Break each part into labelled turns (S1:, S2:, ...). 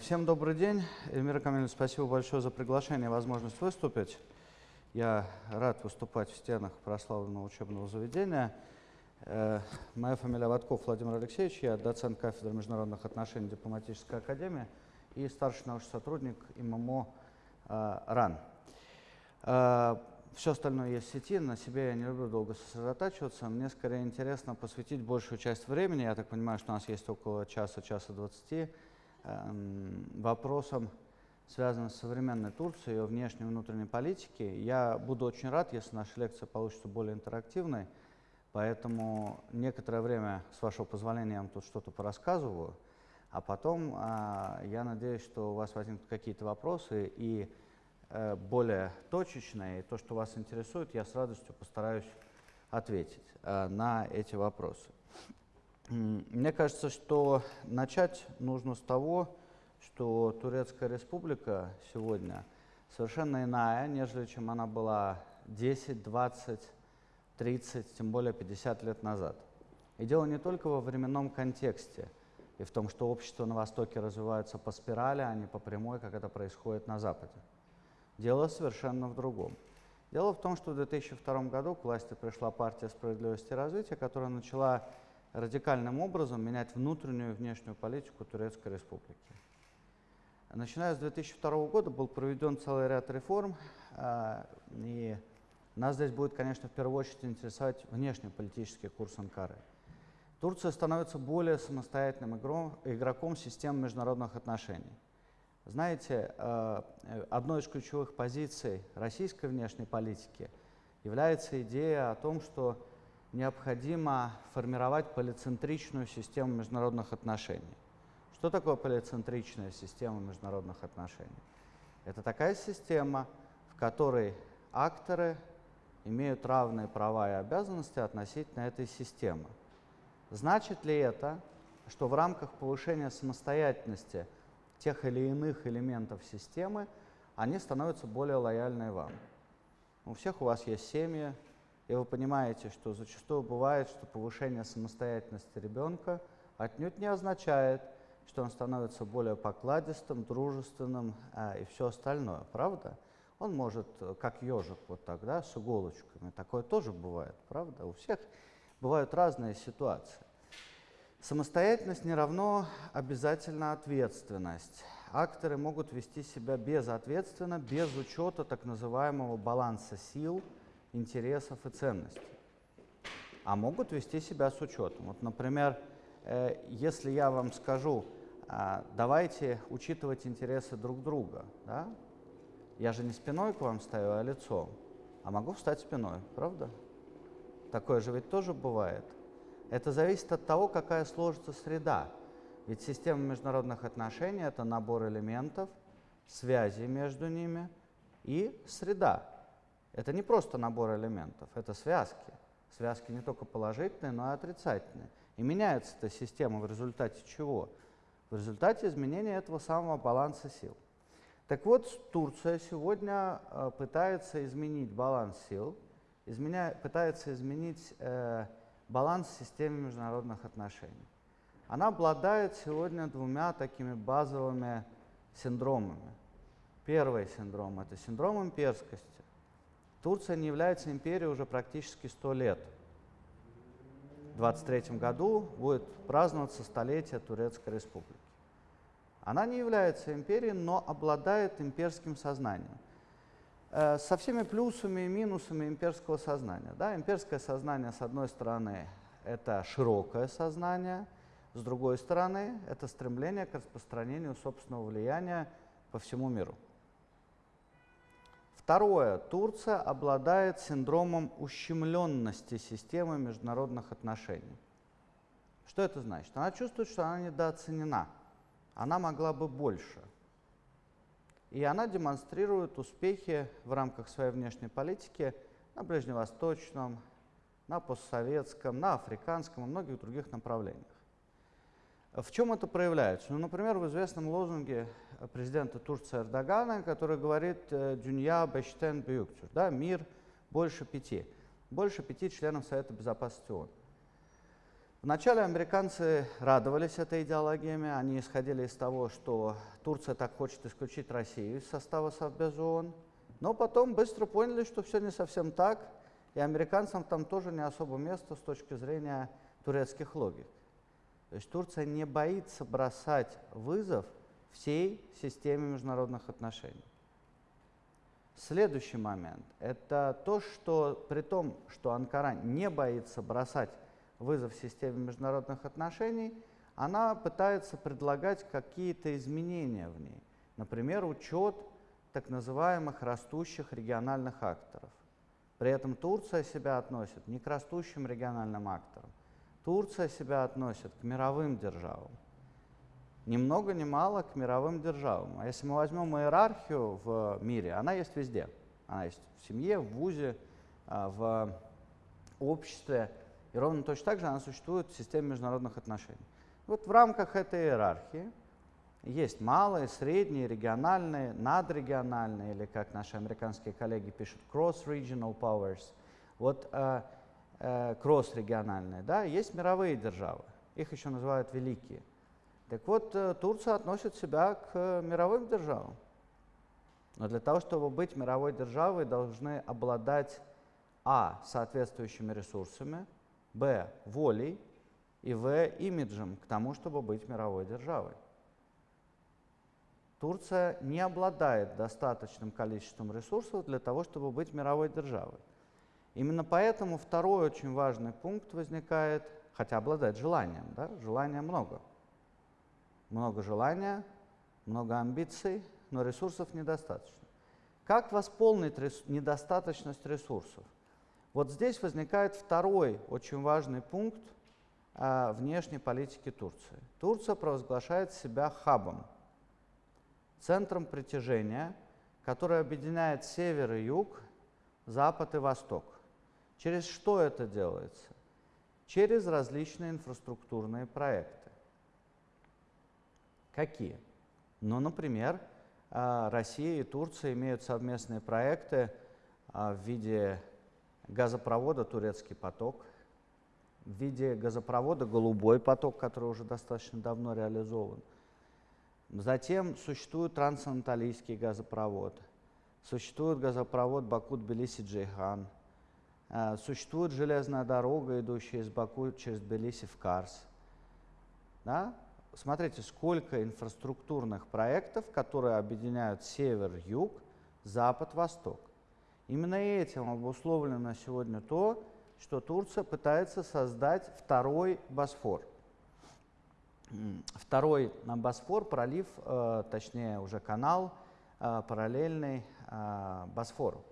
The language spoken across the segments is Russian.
S1: Всем добрый день. Эльмира Камиловна, спасибо большое за приглашение и возможность выступить. Я рад выступать в стенах прославленного учебного заведения. Э, моя фамилия Ватков Владимир Алексеевич, я доцент кафедры международных отношений Дипломатической академии и старший научный сотрудник ММО э, РАН. Э, Все остальное есть в сети, на себе я не люблю долго сосредотачиваться. Мне скорее интересно посвятить большую часть времени, я так понимаю, что у нас есть около часа, часа двадцати, эм, вопросам, связанным с современной Турцией, ее внешней и внутренней политики. Я буду очень рад, если наша лекция получится более интерактивной, поэтому некоторое время, с вашего позволения, я вам тут что-то порассказываю, а потом а, я надеюсь, что у вас возникнут какие-то вопросы и э, более точечные, и то, что вас интересует, я с радостью постараюсь ответить э, на эти вопросы. Мне кажется, что начать нужно с того, что Турецкая республика сегодня совершенно иная, нежели чем она была 10, 20, 30, тем более 50 лет назад. И дело не только во временном контексте и в том, что общество на Востоке развивается по спирали, а не по прямой, как это происходит на Западе. Дело совершенно в другом. Дело в том, что в 2002 году к власти пришла партия справедливости и развития, которая начала радикальным образом менять внутреннюю и внешнюю политику Турецкой республики. Начиная с 2002 года был проведен целый ряд реформ, а, и нас здесь будет, конечно, в первую очередь интересовать внешнеполитический курс Анкары. Турция становится более самостоятельным игроком системы международных отношений. Знаете, а, одной из ключевых позиций российской внешней политики является идея о том, что необходимо формировать полицентричную систему международных отношений. Что такое полицентричная система международных отношений? Это такая система, в которой акторы имеют равные права и обязанности относительно этой системы. Значит ли это, что в рамках повышения самостоятельности тех или иных элементов системы они становятся более лояльны вам? У всех у вас есть семьи, и вы понимаете, что зачастую бывает, что повышение самостоятельности ребенка отнюдь не означает, что он становится более покладистым, дружественным а, и все остальное, правда? Он может, как ежик, вот так, да, с иголочками. Такое тоже бывает, правда? У всех бывают разные ситуации. Самостоятельность не равно обязательно ответственность. Акторы могут вести себя безответственно, без учета так называемого баланса сил, интересов и ценностей. А могут вести себя с учетом. Вот, например, э, если я вам скажу, а, давайте учитывать интересы друг друга. Да? Я же не спиной к вам стою, а лицом. А могу встать спиной, правда? Такое же ведь тоже бывает. Это зависит от того, какая сложится среда. Ведь система международных отношений – это набор элементов, связи между ними и среда. Это не просто набор элементов, это связки. Связки не только положительные, но и отрицательные. И меняется эта система в результате чего? в результате изменения этого самого баланса сил. Так вот, Турция сегодня э, пытается изменить баланс сил, изменя, пытается изменить э, баланс системы международных отношений. Она обладает сегодня двумя такими базовыми синдромами. Первый синдром – это синдром имперскости. Турция не является империей уже практически 100 лет – 2023 году будет праздноваться столетие Турецкой Республики. Она не является империей, но обладает имперским сознанием. Э, со всеми плюсами и минусами имперского сознания. Да, имперское сознание, с одной стороны, это широкое сознание, с другой стороны, это стремление к распространению собственного влияния по всему миру. Второе. Турция обладает синдромом ущемленности системы международных отношений. Что это значит? Она чувствует, что она недооценена. Она могла бы больше. И она демонстрирует успехи в рамках своей внешней политики на Ближневосточном, на постсоветском, на африканском и многих других направлениях. В чем это проявляется? Ну, например, в известном лозунге президента Турции Эрдогана, который говорит э, «Дюнья бештен бюктюр», да, «Мир больше пяти», больше пяти членов Совета Безопасности ООН. Вначале американцы радовались этой идеологиями, они исходили из того, что Турция так хочет исключить Россию из состава Совбез ООН, но потом быстро поняли, что все не совсем так, и американцам там тоже не особо место с точки зрения турецких логик. То есть Турция не боится бросать вызов всей системе международных отношений. Следующий момент – это то, что при том, что Анкара не боится бросать вызов системе международных отношений, она пытается предлагать какие-то изменения в ней. Например, учет так называемых растущих региональных акторов. При этом Турция себя относит не к растущим региональным акторам. Турция себя относит к мировым державам. Ни много ни мало к мировым державам. А если мы возьмем иерархию в мире, она есть везде. Она есть в семье, в ВУЗе, а, в обществе. И ровно точно так же она существует в системе международных отношений. Вот в рамках этой иерархии есть малые, средние, региональные, надрегиональные, или как наши американские коллеги пишут, cross-regional powers. Вот э, э, кросс-региональные, да, есть мировые державы, их еще называют великие. Так вот, э, Турция относит себя к мировым державам. Но для того, чтобы быть мировой державой, должны обладать а. соответствующими ресурсами, б. волей и в. имиджем к тому, чтобы быть мировой державой. Турция не обладает достаточным количеством ресурсов для того, чтобы быть мировой державой. Именно поэтому второй очень важный пункт возникает, хотя обладает желанием, да? желания много. Много желания, много амбиций, но ресурсов недостаточно. Как восполнить рес недостаточность ресурсов? Вот здесь возникает второй очень важный пункт а, внешней политики Турции. Турция провозглашает себя хабом, центром притяжения, который объединяет север и юг, запад и восток. Через что это делается? Через различные инфраструктурные проекты. Какие? Ну, например, а, Россия и Турция имеют совместные проекты а, в виде газопровода «Турецкий поток», в виде газопровода «Голубой поток», который уже достаточно давно реализован. Затем существует трансанатолийский газопровод, существует газопровод Э, существует железная дорога, идущая из Баку через Тбилиси в Карс. Да? Смотрите, сколько инфраструктурных проектов, которые объединяют север-юг, запад-восток. Именно этим обусловлено сегодня то, что Турция пытается создать второй Босфор. Второй на Босфор пролив, э, точнее уже канал, э, параллельный Босфору.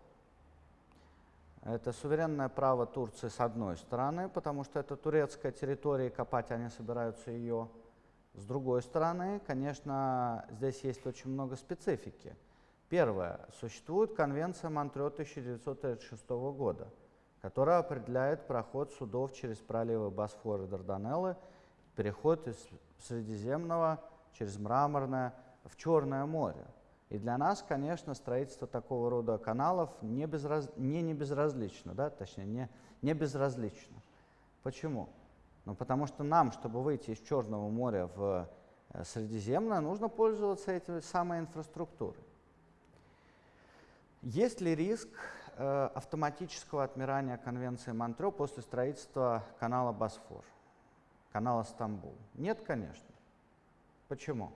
S1: Это суверенное право Турции с одной стороны, потому что это турецкая территория, копать они собираются ее. С другой стороны, конечно, здесь есть очень много специфики. Первое. Существует конвенция Монтрео 1936 года, которая определяет проход судов через проливы Босфора и Дарданеллы, переход из Средиземного через Мраморное в Черное море. И для нас, конечно, строительство такого рода каналов не, безраз... не, не безразлично, да? точнее, не, не безразлично. Почему? Ну, потому что нам, чтобы выйти из Черного моря в э, Средиземное, нужно пользоваться этой самой инфраструктурой. Есть ли риск э, автоматического отмирания Конвенции Монтрео после строительства канала Босфор, канала Стамбул? Нет, конечно. Почему?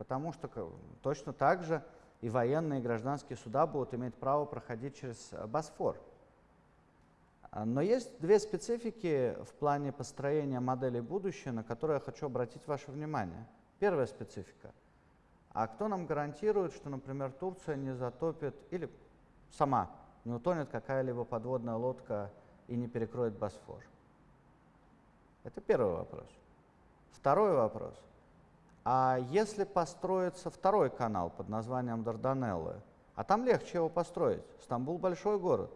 S1: Потому что точно так же и военные, и гражданские суда будут иметь право проходить через э, Босфор. А, но есть две специфики в плане построения модели будущего, на которые я хочу обратить ваше внимание. Первая специфика. А кто нам гарантирует, что, например, Турция не затопит или сама не утонет какая-либо подводная лодка и не перекроет Босфор? Это первый вопрос. Второй вопрос. А если построится второй канал под названием Дарданеллы, а там легче его построить, Стамбул большой город,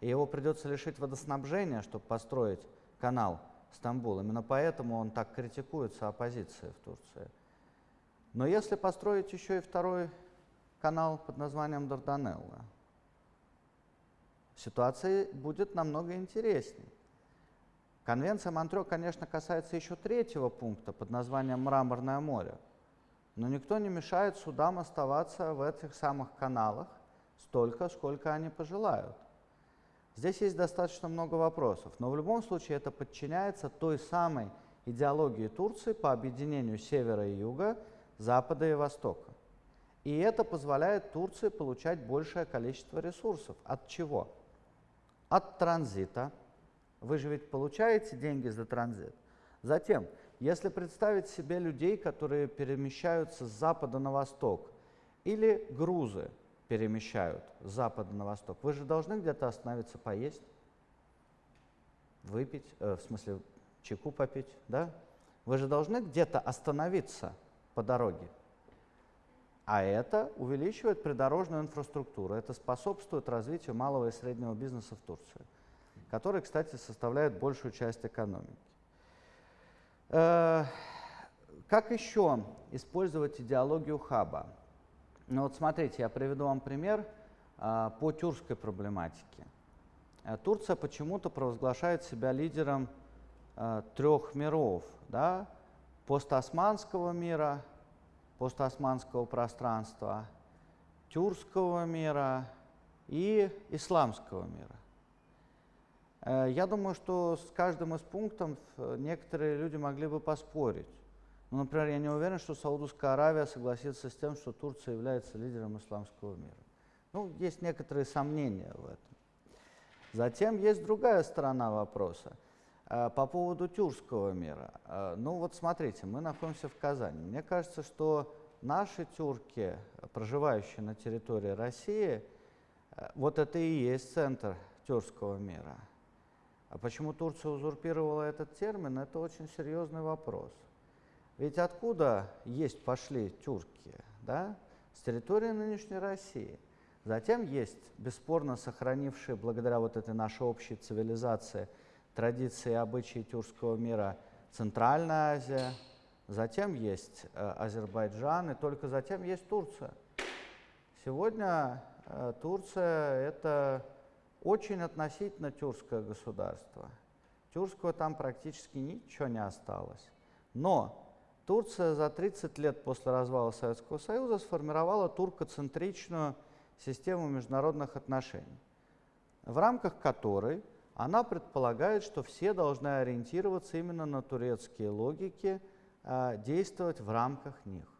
S1: и его придется лишить водоснабжения, чтобы построить канал Стамбул. Именно поэтому он так критикуется оппозицией в Турции. Но если построить еще и второй канал под названием Дарданелла, ситуация будет намного интереснее. Конвенция Монтрео, конечно, касается еще третьего пункта под названием «Мраморное море». Но никто не мешает судам оставаться в этих самых каналах столько, сколько они пожелают. Здесь есть достаточно много вопросов, но в любом случае это подчиняется той самой идеологии Турции по объединению севера и юга, запада и востока. И это позволяет Турции получать большее количество ресурсов. От чего? От транзита. Вы же ведь получаете деньги за транзит. Затем, если представить себе людей, которые перемещаются с запада на восток, или грузы перемещают с запада на восток, вы же должны где-то остановиться поесть, выпить, э, в смысле чайку попить, да? Вы же должны где-то остановиться по дороге. А это увеличивает придорожную инфраструктуру, это способствует развитию малого и среднего бизнеса в Турции, который, кстати, составляет большую часть экономики. Э, как еще использовать идеологию хаба? Ну вот смотрите, я приведу вам пример э, по тюркской проблематике. Э, Турция почему-то провозглашает себя лидером трех миров, да? постосманского мира, постосманского пространства, тюркского мира и исламского мира. Э, я думаю, что с каждым из пунктов э, некоторые люди могли бы поспорить. Ну, например, я не уверен, что Саудовская Аравия согласится с тем, что Турция является лидером исламского мира. Ну, есть некоторые сомнения в этом. Затем есть другая сторона вопроса. Э, по поводу тюркского мира. Ну вот смотрите, мы находимся в Казани. Мне кажется, что наши тюрки, проживающие на территории России, вот это и есть центр тюркского мира. А почему Турция узурпировала этот термин, это очень серьезный вопрос. Ведь откуда есть пошли тюрки? Да? С территории нынешней России. Затем есть бесспорно сохранившие, благодаря вот этой нашей общей цивилизации, традиции и обычаи тюркского мира Центральная Азия, затем есть э, Азербайджан, и только затем есть Турция. Сегодня э, Турция – это очень относительно тюркское государство. Тюркского там практически ничего не осталось. Но Турция за 30 лет после развала Советского Союза сформировала туркоцентричную систему международных отношений, в рамках которой она предполагает, что все должны ориентироваться именно на турецкие логики, а, действовать в рамках них.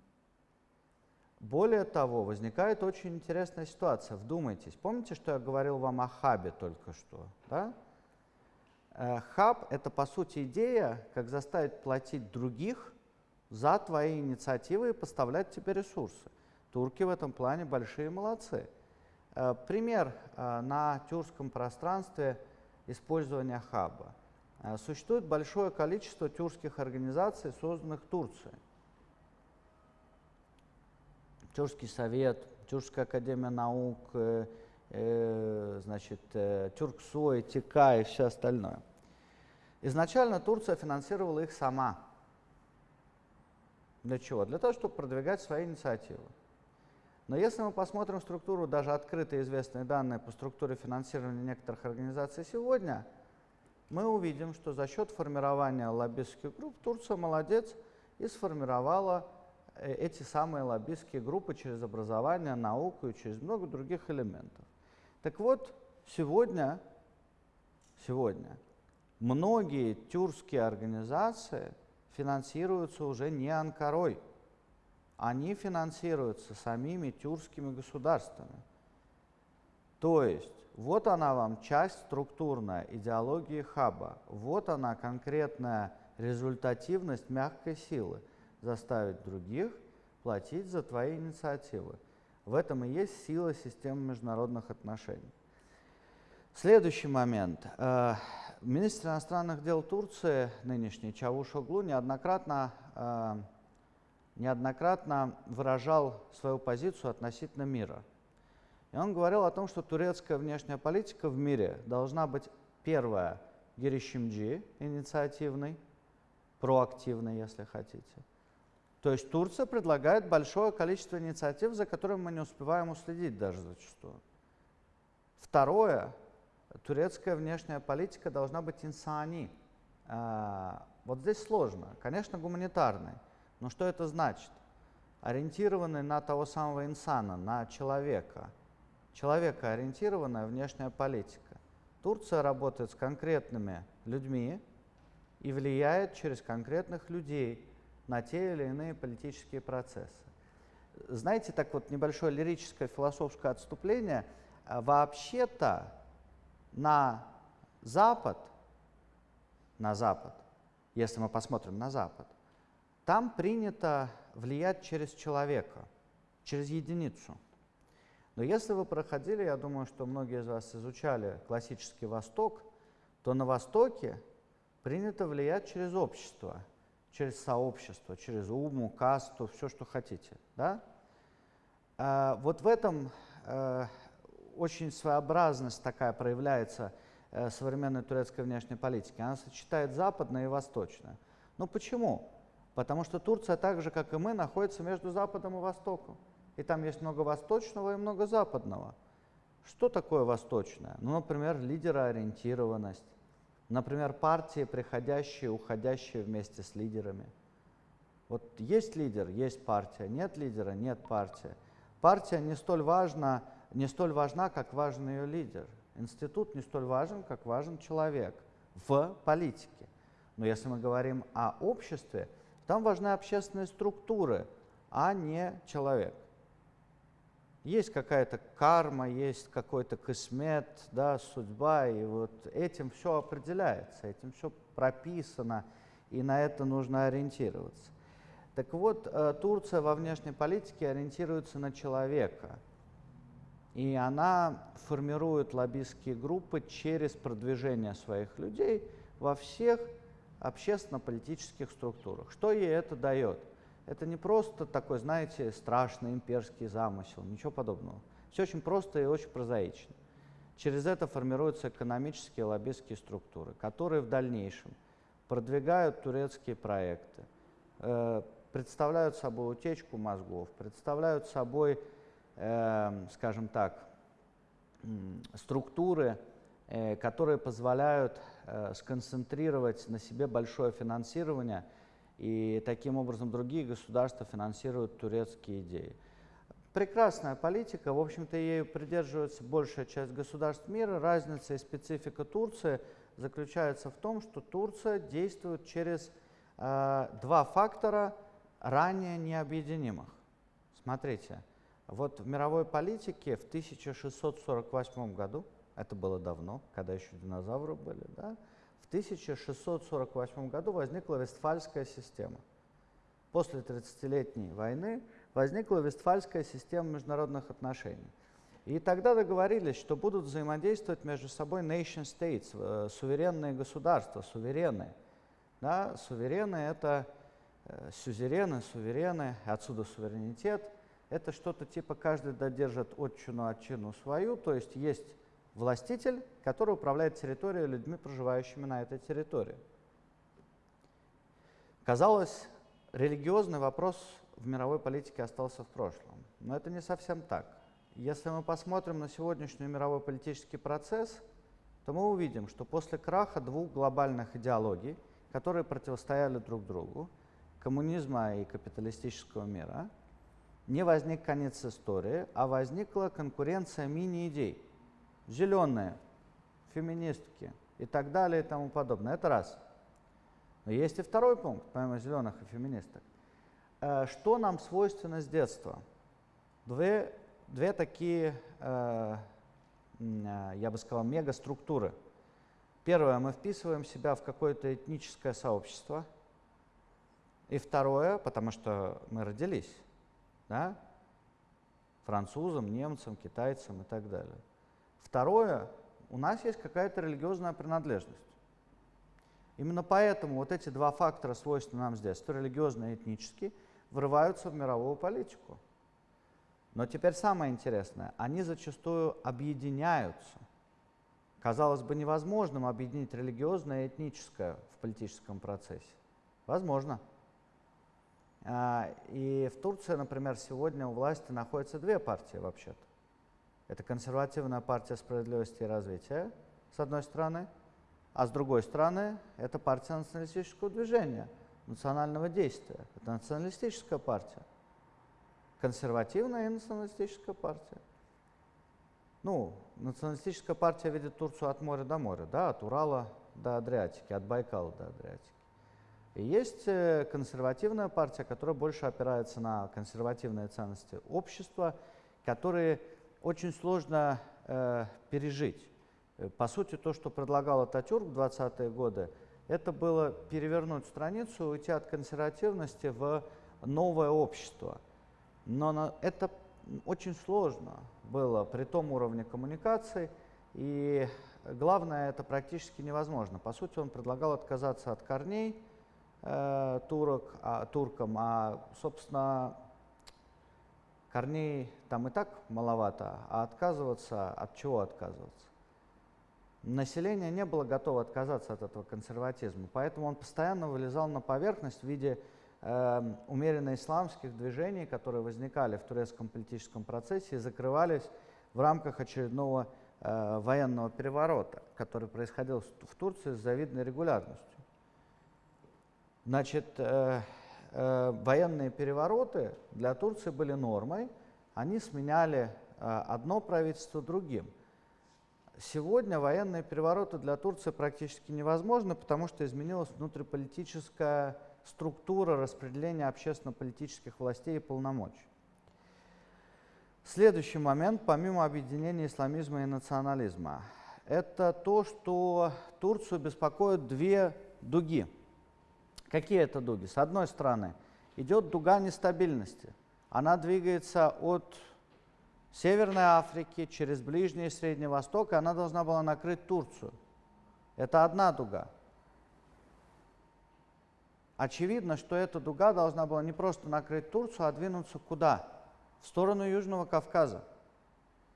S1: Более того, возникает очень интересная ситуация. Вдумайтесь, помните, что я говорил вам о хабе только что? Да? Э, хаб – это, по сути, идея, как заставить платить других за твои инициативы и поставлять тебе ресурсы. Турки в этом плане большие молодцы. Э, пример э, на тюркском пространстве использования хаба. Существует большое количество тюркских организаций, созданных Турцией. Тюркский совет, Тюркская академия наук, э, э, значит, э, Тюрксой, ТИКА и все остальное. Изначально Турция финансировала их сама. Для чего? Для того, чтобы продвигать свои инициативы. Но если мы посмотрим структуру, даже открытые известные данные по структуре финансирования некоторых организаций сегодня, мы увидим, что за счет формирования лоббистских групп Турция молодец и сформировала эти самые лоббистские группы через образование, науку и через много других элементов. Так вот, сегодня, сегодня многие тюркские организации финансируются уже не Анкарой, они финансируются самими тюркскими государствами. То есть, вот она вам часть структурная идеологии хаба, вот она конкретная результативность мягкой силы – заставить других платить за твои инициативы. В этом и есть сила системы международных отношений. Следующий момент. Э, министр иностранных дел Турции, нынешний Чавушоглу, неоднократно, э, неоднократно выражал свою позицию относительно мира. И он говорил о том, что турецкая внешняя политика в мире должна быть, первая, гиришимджи, инициативной, проактивной, если хотите – то есть Турция предлагает большое количество инициатив, за которыми мы не успеваем уследить даже зачастую. Второе, турецкая внешняя политика должна быть инсани, А, вот здесь сложно. Конечно, гуманитарный. Но что это значит? Ориентированный на того самого инсана, на человека. Человека ориентированная внешняя политика. Турция работает с конкретными людьми и влияет через конкретных людей на те или иные политические процессы. Знаете, так вот небольшое лирическое философское отступление. А вообще-то на Запад, на Запад, если мы посмотрим на Запад, там принято влиять через человека, через единицу. Но если вы проходили, я думаю, что многие из вас изучали классический Восток, то на Востоке принято влиять через общество, через сообщество, через уму, касту, все, что хотите. Да? А вот в этом э, очень своеобразность такая проявляется э, современной турецкой внешней политики. Она сочетает западное и восточное. Ну почему? Потому что Турция так же, как и мы, находится между Западом и Востоком. И там есть много восточного и много западного. Что такое восточное? Ну, например, лидероориентированность. Например, партии, приходящие, уходящие вместе с лидерами. Вот есть лидер, есть партия, нет лидера, нет партии. Партия не столь важна, не столь важна, как важен ее лидер. Институт не столь важен, как важен человек в политике. Но если мы говорим о обществе, там важны общественные структуры, а не человек. Есть какая-то карма, есть какой-то космет, да, судьба, и вот этим все определяется, этим все прописано, и на это нужно ориентироваться. Так вот, э, Турция во внешней политике ориентируется на человека, и она формирует лоббистские группы через продвижение своих людей во всех общественно-политических структурах. Что ей это дает? Это не просто такой, знаете, страшный имперский замысел, ничего подобного. Все очень просто и очень прозаично. Через это формируются экономические лоббистские структуры, которые в дальнейшем продвигают турецкие проекты, э, представляют собой утечку мозгов, представляют собой э, скажем так, структуры, э, которые позволяют сконцентрировать на себе большое финансирование, и таким образом другие государства финансируют турецкие идеи. Прекрасная политика, в общем-то, ею придерживается большая часть государств мира. Разница и специфика Турции заключается в том, что Турция действует через э, два фактора, ранее необъединимых. Смотрите, вот в мировой политике в 1648 году, это было давно, когда еще динозавры были, да, в 1648 году возникла Вестфальская система. После 30-летней войны возникла Вестфальская система международных отношений. И тогда договорились, что будут взаимодействовать между собой nation states, э, суверенные государства, суверены. Да, суверены — это э, сюзерены, суверены, отсюда суверенитет — это что-то типа каждый додержит отчину отчину свою, то есть есть властитель, который управляет территорией людьми, проживающими на этой территории. Казалось, религиозный вопрос в мировой политике остался в прошлом. Но это не совсем так. Если мы посмотрим на сегодняшний мировой политический процесс, то мы увидим, что после краха двух глобальных идеологий, которые противостояли друг другу, коммунизма и капиталистического мира, не возник конец истории, а возникла конкуренция мини-идей. Зеленые, феминистки и так далее и тому подобное. Это раз. Но есть и второй пункт, помимо зеленых и феминисток. Э, что нам свойственно с детства? Две, две такие, э, э, я бы сказал, мегаструктуры. Первое, мы вписываем себя в какое-то этническое сообщество. И второе, потому что мы родились да? французам, немцам, китайцам и так далее. Второе, у нас есть какая-то религиозная принадлежность. Именно поэтому вот эти два фактора, свойственные нам здесь, то религиозный и этнический, врываются в мировую политику. Но теперь самое интересное, они зачастую объединяются. Казалось бы, невозможным объединить религиозное и этническое в политическом процессе. Возможно. А, и в Турции, например, сегодня у власти находятся две партии вообще-то. Это консервативная партия справедливости и развития, с одной стороны, а с другой стороны это партия националистического движения, национального действия. Это националистическая партия, консервативная и националистическая партия. Ну, националистическая партия видит Турцию от моря до моря, да, от Урала до Адриатики, от Байкала до Адриатики. И есть э, консервативная партия, которая больше опирается на консервативные ценности общества, которые очень сложно э, пережить. Э, по сути, то, что предлагал Ататюрк в 20-е годы, это было перевернуть страницу, уйти от консервативности в новое общество. Но на, это очень сложно было при том уровне коммуникаций, и главное, это практически невозможно. По сути, он предлагал отказаться от корней э, турок, а, туркам, а, собственно, корней там и так маловато, а отказываться, от чего отказываться? Население не было готово отказаться от этого консерватизма, поэтому он постоянно вылезал на поверхность в виде э, умеренно исламских движений, которые возникали в турецком политическом процессе и закрывались в рамках очередного э, военного переворота, который происходил в Турции с завидной регулярностью. Значит, э, э, военные перевороты для Турции были нормой, они сменяли э, одно правительство другим. Сегодня военные перевороты для Турции практически невозможны, потому что изменилась внутриполитическая структура распределения общественно-политических властей и полномочий. Следующий момент, помимо объединения исламизма и национализма, это то, что Турцию беспокоят две дуги. Какие это дуги? С одной стороны, идет дуга нестабильности. Она двигается от Северной Африки через Ближний и Средний Восток, и она должна была накрыть Турцию. Это одна дуга. Очевидно, что эта дуга должна была не просто накрыть Турцию, а двинуться куда? В сторону Южного Кавказа,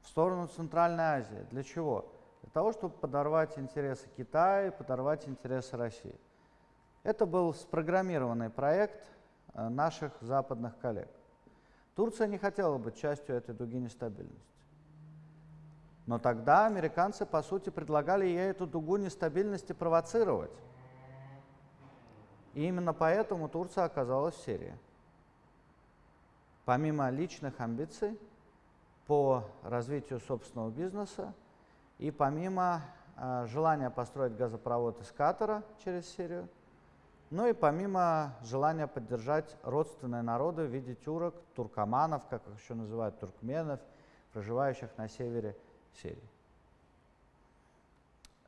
S1: в сторону Центральной Азии. Для чего? Для того, чтобы подорвать интересы Китая подорвать интересы России. Это был спрограммированный проект э, наших западных коллег. Турция не хотела быть частью этой дуги нестабильности. Но тогда американцы, по сути, предлагали ей эту дугу нестабильности провоцировать. И именно поэтому Турция оказалась в Сирии. Помимо личных амбиций по развитию собственного бизнеса и помимо э, желания построить газопровод из Катара через Сирию – ну и помимо желания поддержать родственные народы в виде тюрок, туркоманов, как их еще называют, туркменов, проживающих на севере Сирии.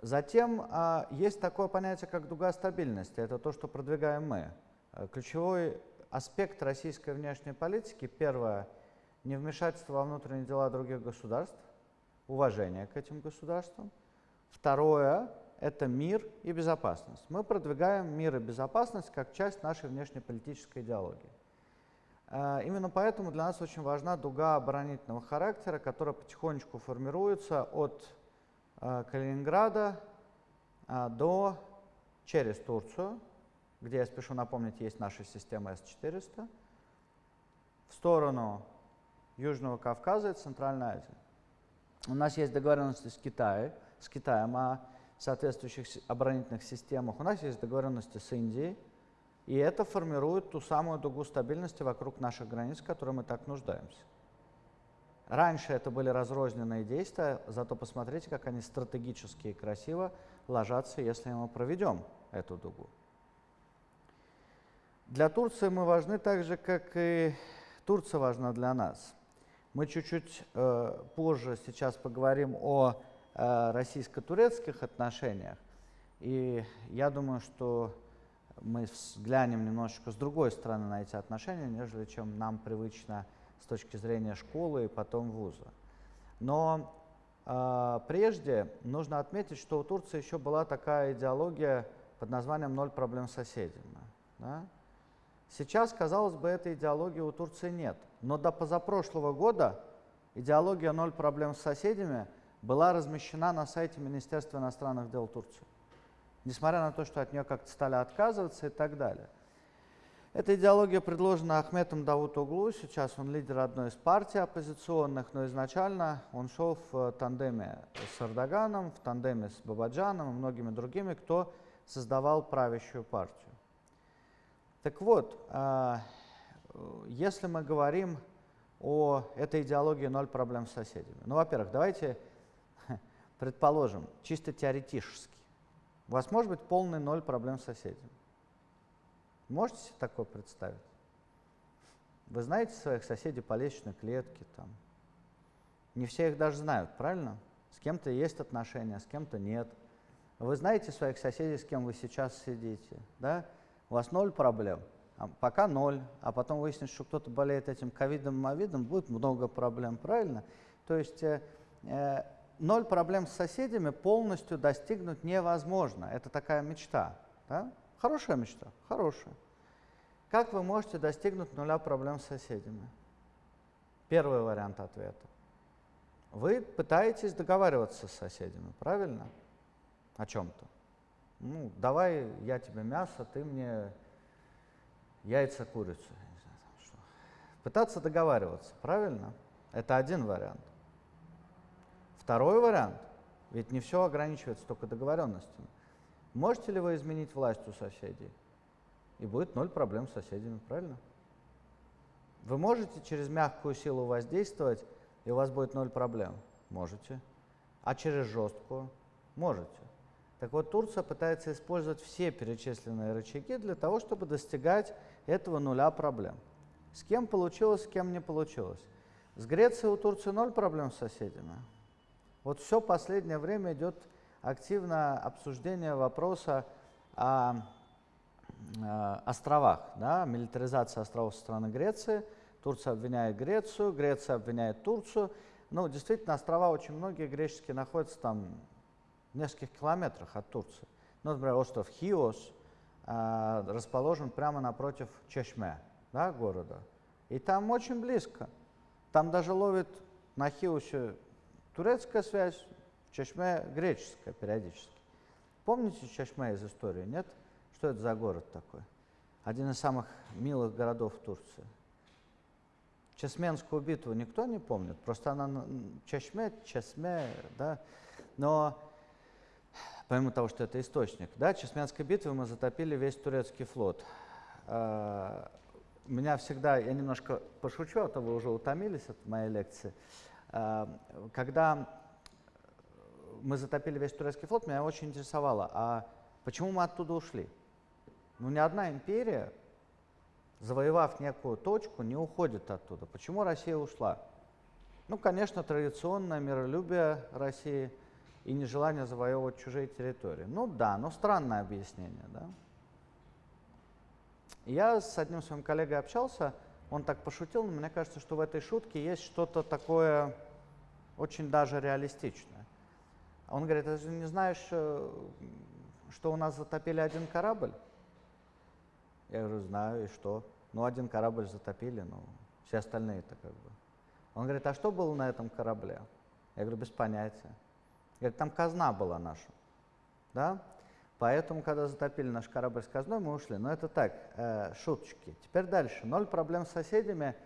S1: Затем э, есть такое понятие, как дуга стабильности. Это то, что продвигаем мы. Э, ключевой аспект российской внешней политики, первое, не вмешательство во внутренние дела других государств, уважение к этим государствам. Второе, это мир и безопасность. Мы продвигаем мир и безопасность как часть нашей внешнеполитической идеологии. Э, именно поэтому для нас очень важна дуга оборонительного характера, которая потихонечку формируется от э, Калининграда э, до через Турцию, где, я спешу напомнить, есть наша система С-400, в сторону Южного Кавказа и Центральной Азии. У нас есть договоренности с Китаем, с Китаем о соответствующих оборонительных системах. У нас есть договоренности с Индией, и это формирует ту самую дугу стабильности вокруг наших границ, в которой мы так нуждаемся. Раньше это были разрозненные действия, зато посмотрите, как они стратегически и красиво ложатся, если мы проведем эту дугу. Для Турции мы важны так же, как и Турция важна для нас. Мы чуть-чуть э, позже сейчас поговорим о российско-турецких отношениях. И я думаю, что мы взглянем немножечко с другой стороны на эти отношения, нежели чем нам привычно с точки зрения школы и потом вуза. Но э, прежде нужно отметить, что у Турции еще была такая идеология под названием «ноль проблем с соседями». Да? Сейчас, казалось бы, этой идеологии у Турции нет. Но до позапрошлого года идеология «ноль проблем с соседями» была размещена на сайте Министерства иностранных дел Турции, несмотря на то, что от нее как-то стали отказываться и так далее. Эта идеология предложена Ахметом Давутоглу. Сейчас он лидер одной из партий оппозиционных, но изначально он шел в тандеме с Эрдоганом, в тандеме с Бабаджаном и многими другими, кто создавал правящую партию. Так вот, а, если мы говорим о этой идеологии «ноль проблем с соседями», ну, во-первых, давайте предположим, чисто теоретически, у вас может быть полный ноль проблем с соседями. Можете себе такое представить? Вы знаете своих соседей по лестничной клетке, там. Не все их даже знают, правильно? С кем-то есть отношения, с кем-то нет. Вы знаете своих соседей, с кем вы сейчас сидите, да? У вас ноль проблем, а пока ноль, а потом выяснится, что кто-то болеет этим ковидом, мовидом, будет много проблем, правильно? То есть э, э, ноль проблем с соседями полностью достигнуть невозможно. Это такая мечта. Да? Хорошая мечта, хорошая. Как вы можете достигнуть нуля проблем с соседями? Первый вариант ответа. Вы пытаетесь договариваться с соседями, правильно? О чем-то. Ну, давай я тебе мясо, ты мне яйца, курицу. Пытаться договариваться, правильно? Это один вариант. Второй вариант, ведь не все ограничивается только договоренностями. Можете ли вы изменить власть у соседей? И будет ноль проблем с соседями, правильно? Вы можете через мягкую силу воздействовать, и у вас будет ноль проблем? Можете. А через жесткую? Можете. Так вот, Турция пытается использовать все перечисленные рычаги для того, чтобы достигать этого нуля проблем. С кем получилось, с кем не получилось. С Грецией у Турции ноль проблем с соседями. Вот все последнее время идет активное обсуждение вопроса о, о островах, да, милитаризация островов со стороны Греции. Турция обвиняет Грецию, Греция обвиняет Турцию. Ну, действительно, острова очень многие греческие находятся там в нескольких километрах от Турции. Ну, например, остров Хиос э, расположен прямо напротив Чешме, да, города. И там очень близко. Там даже ловит на Хиосе турецкая связь, Чешме греческая периодически. Помните Чешме из истории, нет? Что это за город такой? Один из самых милых городов Турции. Чесменскую битву никто не помнит, просто она Чешме, Чесме, да, но помимо того, что это источник, да, Чесменской битвы мы затопили весь турецкий флот. А, меня всегда, я немножко пошучу, а то вы уже утомились от моей лекции. А, когда мы затопили весь турецкий флот, меня очень интересовало, а почему мы оттуда ушли? Ну, ни одна империя, завоевав некую точку, не уходит оттуда. Почему Россия ушла? Ну, конечно, традиционное миролюбие России и нежелание завоевывать чужие территории. Ну да, но странное объяснение, да. Я с одним своим коллегой общался, он так пошутил, но мне кажется, что в этой шутке есть что-то такое очень даже реалистичное. Он говорит, ты же не знаешь, э, что у нас затопили один корабль? Я говорю, знаю, и что? Ну, один корабль затопили, ну, все остальные-то как бы. Он говорит, а что было на этом корабле? Я говорю, без понятия. Говорит, там казна была наша. Да? Поэтому, когда затопили наш корабль с казной, мы ушли. Но это так, э, шуточки. Теперь дальше. Ноль проблем с соседями.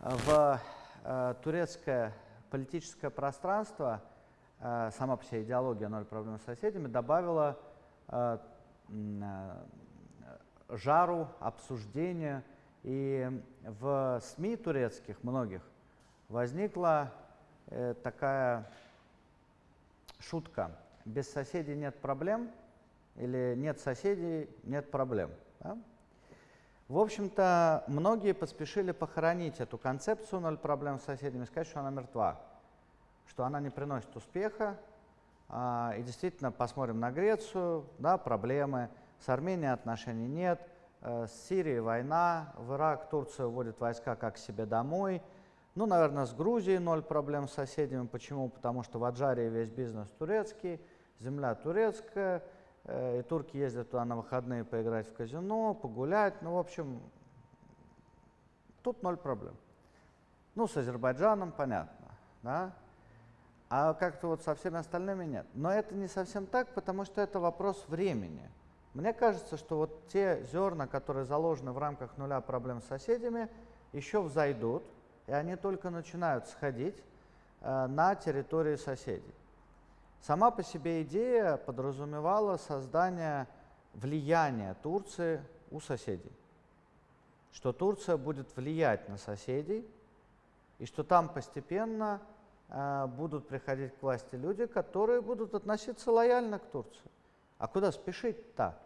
S1: В э, турецкое политическое пространство, э, сама по себе идеология ноль проблем с соседями, добавила э, э, жару, обсуждения. И в СМИ турецких многих возникла э, такая шутка. Без соседей нет проблем – или нет соседей, нет проблем. Да? В общем-то, многие поспешили похоронить эту концепцию «ноль проблем с соседями», сказать, что она мертва, что она не приносит успеха. А, и действительно, посмотрим на Грецию, да, проблемы. С Арменией отношений нет, э, с Сирией война, в Ирак Турция вводит войска как себе домой. Ну, наверное, с Грузией ноль проблем с соседями. Почему? Потому что в Аджарии весь бизнес турецкий, земля турецкая, и турки ездят туда на выходные поиграть в казино, погулять. Ну, в общем, тут ноль проблем. Ну, с Азербайджаном понятно, да? А как-то вот со всеми остальными нет. Но это не совсем так, потому что это вопрос времени. Мне кажется, что вот те зерна, которые заложены в рамках нуля проблем с соседями, еще взойдут, и они только начинают сходить э, на территории соседей. Сама по себе идея подразумевала создание влияния Турции у соседей. Что Турция будет влиять на соседей, и что там постепенно э, будут приходить к власти люди, которые будут относиться лояльно к Турции. А куда спешить-то?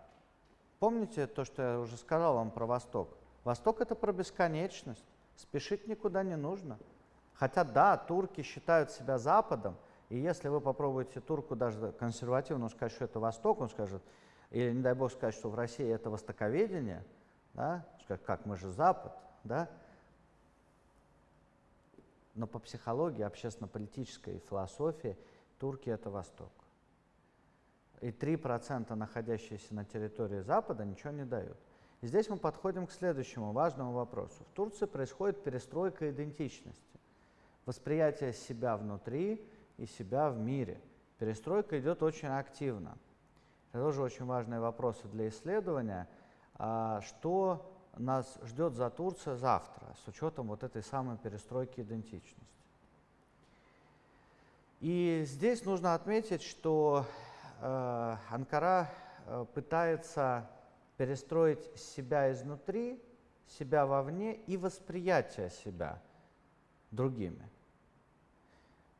S1: Помните то, что я уже сказал вам про Восток? Восток это про бесконечность. Спешить никуда не нужно. Хотя да, турки считают себя Западом, и если вы попробуете турку даже консервативно сказать, что это Восток, он скажет, или не дай бог сказать, что в России это востоковедение, да, скажет, как мы же Запад, да, но по психологии, общественно-политической философии турки это Восток. И 3% находящиеся на территории Запада ничего не дают. И здесь мы подходим к следующему важному вопросу. В Турции происходит перестройка идентичности, восприятие себя внутри и себя в мире. Перестройка идет очень активно. Это тоже очень важные вопросы для исследования. А что нас ждет за Турция завтра, с учетом вот этой самой перестройки идентичности? И здесь нужно отметить, что э, Анкара э, пытается перестроить себя изнутри, себя вовне и восприятие себя другими.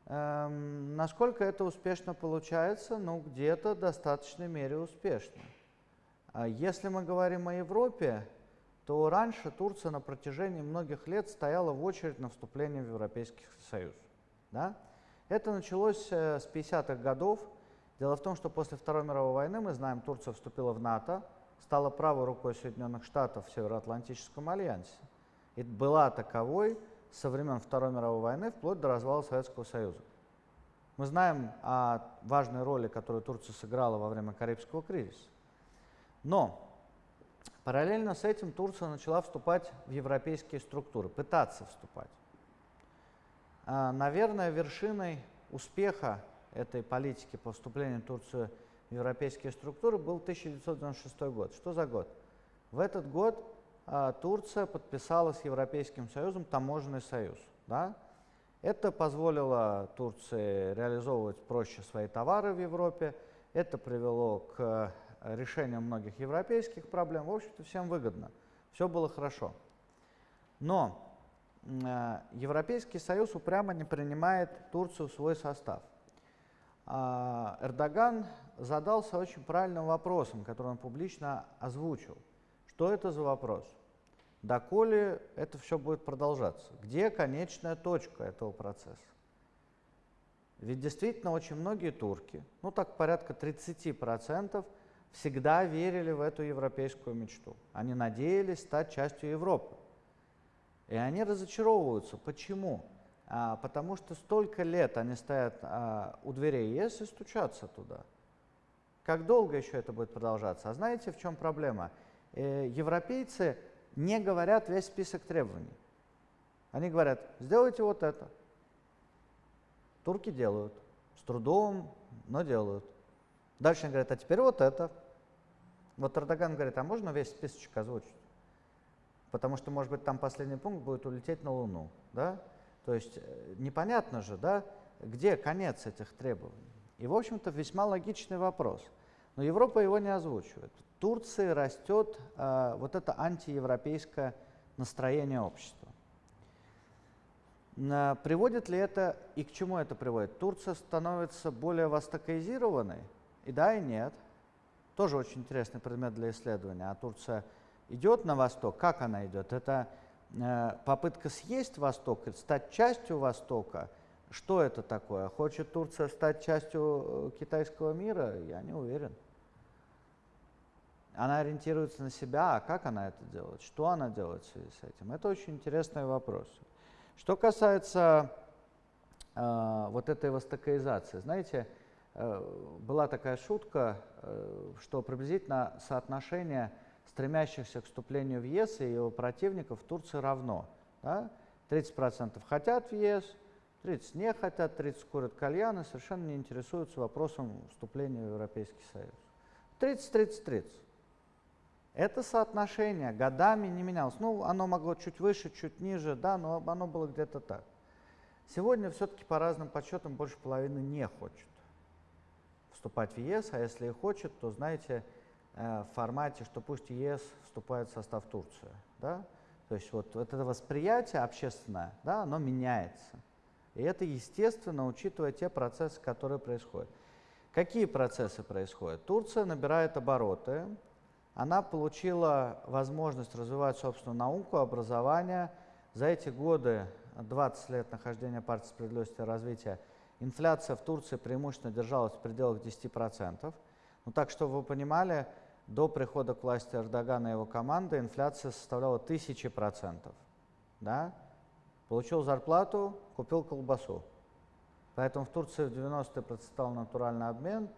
S1: Эм, насколько это успешно получается? Ну, где-то в достаточной мере успешно. А если мы говорим о Европе, то раньше Турция на протяжении многих лет стояла в очередь на вступление в Европейский Союз. Да? Это началось э, с 50-х годов. Дело в том, что после Второй мировой войны, мы знаем, Турция вступила в НАТО, стала правой рукой Соединенных Штатов в Североатлантическом альянсе. И была таковой со времен Второй мировой войны вплоть до развала Советского Союза. Мы знаем о важной роли, которую Турция сыграла во время Карибского кризиса. Но параллельно с этим Турция начала вступать в европейские структуры, пытаться вступать. А, наверное, вершиной успеха этой политики по вступлению Турции в европейские структуры был 1996 год. Что за год? В этот год Турция подписала с Европейским Союзом таможенный союз. Да? Это позволило Турции реализовывать проще свои товары в Европе. Это привело к решению многих европейских проблем. В общем-то, всем выгодно. Все было хорошо. Но э, Европейский Союз упрямо не принимает Турцию в свой состав. А Эрдоган задался очень правильным вопросом, который он публично озвучил. Что это за вопрос? Доколе это все будет продолжаться? Где конечная точка этого процесса? Ведь действительно очень многие турки, ну так порядка 30%, всегда верили в эту европейскую мечту. Они надеялись стать частью Европы. И они разочаровываются. Почему? А, потому что столько лет они стоят а, у дверей ЕС и стучатся туда. Как долго еще это будет продолжаться? А знаете, в чем проблема? Э, европейцы не говорят весь список требований. Они говорят, сделайте вот это. Турки делают. С трудом, но делают. Дальше они говорят, а теперь вот это. Вот Эрдоган говорит, а можно весь списочек озвучить? Потому что, может быть, там последний пункт будет улететь на Луну. Да? То есть э, непонятно же, да, где конец этих требований. И, в общем-то, весьма логичный вопрос. Но Европа его не озвучивает. В Турции растет э, вот это антиевропейское настроение общества. Э, приводит ли это и к чему это приводит? Турция становится более востокоизированной? И да, и нет – тоже очень интересный предмет для исследования. А Турция идет на восток, как она идет? Это э, попытка съесть Восток, стать частью Востока. Что это такое? Хочет Турция стать частью э, китайского мира? Я не уверен. Она ориентируется на себя, а как она это делает? Что она делает в связи с этим? Это очень интересный вопрос. Что касается э, вот этой востокоизации, знаете, Э, была такая шутка, э, что приблизительно соотношение стремящихся к вступлению в ЕС и его противников в Турции равно. Да? 30% хотят в ЕС, 30 не хотят, 30 курят кальяны, совершенно не интересуются вопросом вступления в Европейский Союз. 30-30-30. Это соотношение годами не менялось. Ну, оно могло чуть выше, чуть ниже, да, но оно было где-то так. Сегодня все-таки по разным подсчетам больше половины не хочет вступать в ЕС, а если и хочет, то, знаете, э, в формате, что пусть ЕС вступает в состав Турции. Да? То есть вот, вот это восприятие общественное, да, оно меняется. И это естественно, учитывая те процессы, которые происходят. Какие процессы происходят? Турция набирает обороты, она получила возможность развивать собственную науку, образование. За эти годы, 20 лет нахождения партии справедливости и развития, инфляция в Турции преимущественно держалась в пределах 10%. Ну так, чтобы вы понимали, до прихода к власти Эрдогана и его команды инфляция составляла 1000%. Да? Получил зарплату, купил колбасу. Поэтому в Турции в 90-е процветал натуральный обмен,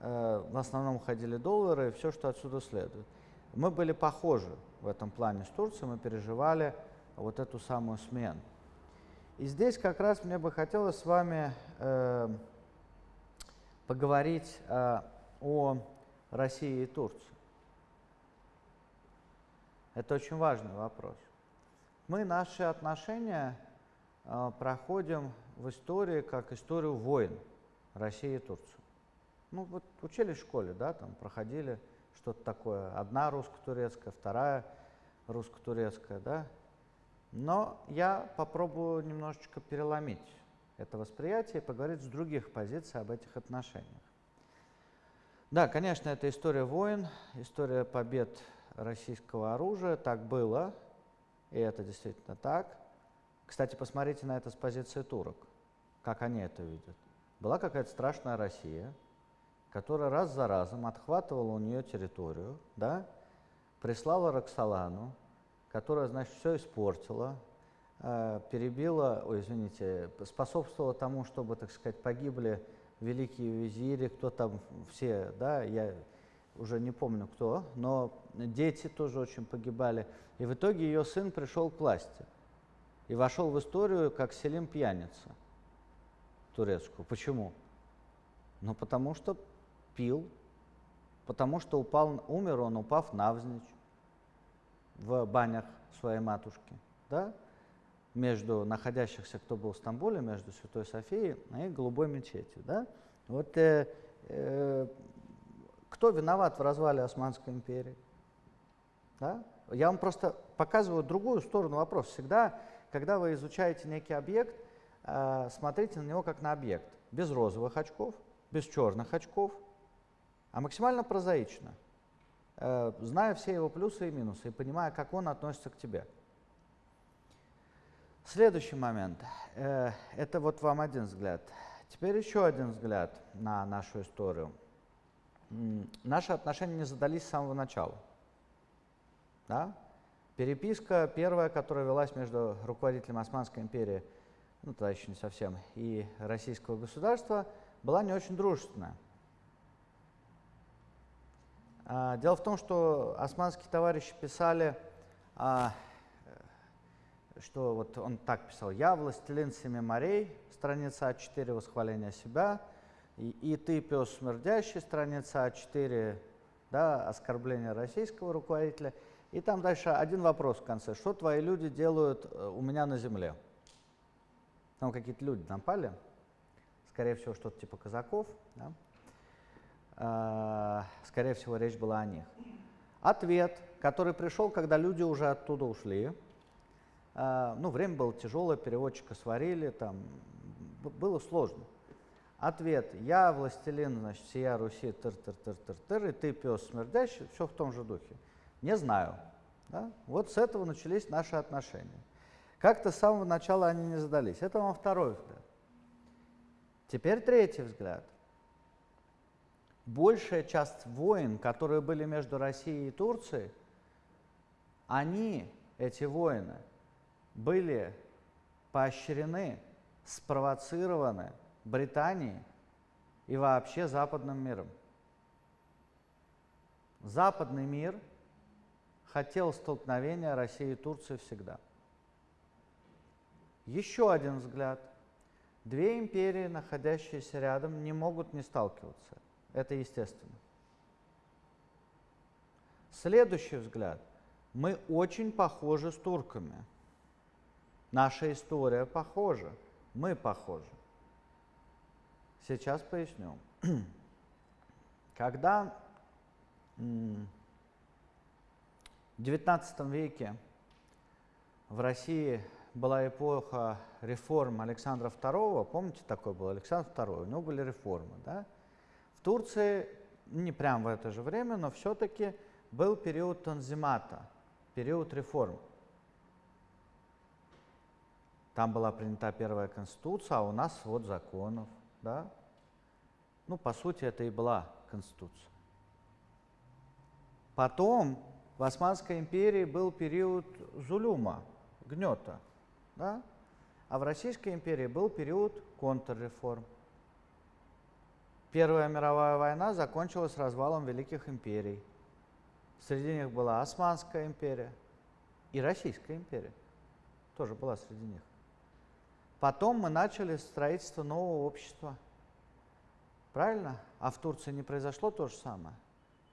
S1: в основном ходили доллары и все, что отсюда следует. Мы были похожи в этом плане с Турцией, мы переживали вот эту самую смену. И здесь как раз мне бы хотелось с вами э, поговорить э, о России и Турции. Это очень важный вопрос. Мы наши отношения э, проходим в истории как историю войн России и Турции. Ну вот учили в школе, да, там проходили что-то такое. Одна русско-турецкая, вторая русско-турецкая, да. Но я попробую немножечко переломить это восприятие и поговорить с других позиций об этих отношениях. Да, конечно, это история войн, история побед российского оружия, так было, и это действительно так. Кстати, посмотрите на это с позиции турок, как они это видят. Была какая-то страшная Россия, которая раз за разом отхватывала у нее территорию, да, прислала Роксолану, которая, значит, все испортила, э, перебила, ой, извините, способствовала тому, чтобы, так сказать, погибли великие визири, кто там все, да, я уже не помню кто, но дети тоже очень погибали. И в итоге ее сын пришел к власти и вошел в историю как Селим пьяница турецкую. Почему? Ну, потому что пил, потому что упал, умер он, упав навзничь в банях своей матушки, да? между находящихся, кто был в Стамбуле, между Святой Софией и Голубой мечетью. Да? Вот э, э, кто виноват в развале Османской империи? Да? Я вам просто показываю другую сторону вопроса. Всегда, когда вы изучаете некий объект, э, смотрите на него как на объект. Без розовых очков, без черных очков, а максимально прозаично, э, зная все его плюсы и минусы и понимая, как он относится к тебе. Следующий момент. Э, это вот вам один взгляд. Теперь еще один взгляд на нашу историю наши отношения не задались с самого начала. Да? Переписка первая, которая велась между руководителем Османской империи, ну тогда еще не совсем, и российского государства, была не очень дружественная. А, дело в том, что османские товарищи писали, а, что вот он так писал, «Я властелин семи морей», страница А4, восхваление себя – и, и ты, пес смердящий, страница А4, да, оскорбление российского руководителя. И там дальше один вопрос в конце. Что твои люди делают э, у меня на земле? Там какие-то люди напали, скорее всего, что-то типа казаков. Да? А, скорее всего, речь была о них. Ответ, который пришел, когда люди уже оттуда ушли. А, ну, время было тяжелое, переводчика сварили, там было сложно. Ответ. Я властелин, значит, сия Руси, тыр-тыр-тыр-тыр-тыр, и ты пес смердящий, все в том же духе. Не знаю. Да? Вот с этого начались наши отношения. Как-то с самого начала они не задались. Это вам второй взгляд. Теперь третий взгляд. Большая часть войн, которые были между Россией и Турцией, они, эти войны, были поощрены, спровоцированы Британии и вообще западным миром. Западный мир хотел столкновения России и Турции всегда. Еще один взгляд. Две империи, находящиеся рядом, не могут не сталкиваться. Это естественно. Следующий взгляд. Мы очень похожи с турками. Наша история похожа. Мы похожи. Сейчас поясню. Когда в XIX веке в России была эпоха реформ Александра II, помните, такой был Александр II, у него были реформы, да? В Турции, не прямо в это же время, но все-таки был период танзимата, период реформ. Там была принята первая конституция, а у нас вот законов, да? Ну, по сути, это и была конституция. Потом в Османской империи был период зулюма, гнета, да? а в Российской империи был период контрреформ. Первая мировая война закончилась развалом великих империй. Среди них была Османская империя и Российская империя. Тоже была среди них. Потом мы начали строительство нового общества. Правильно? А в Турции не произошло то же самое?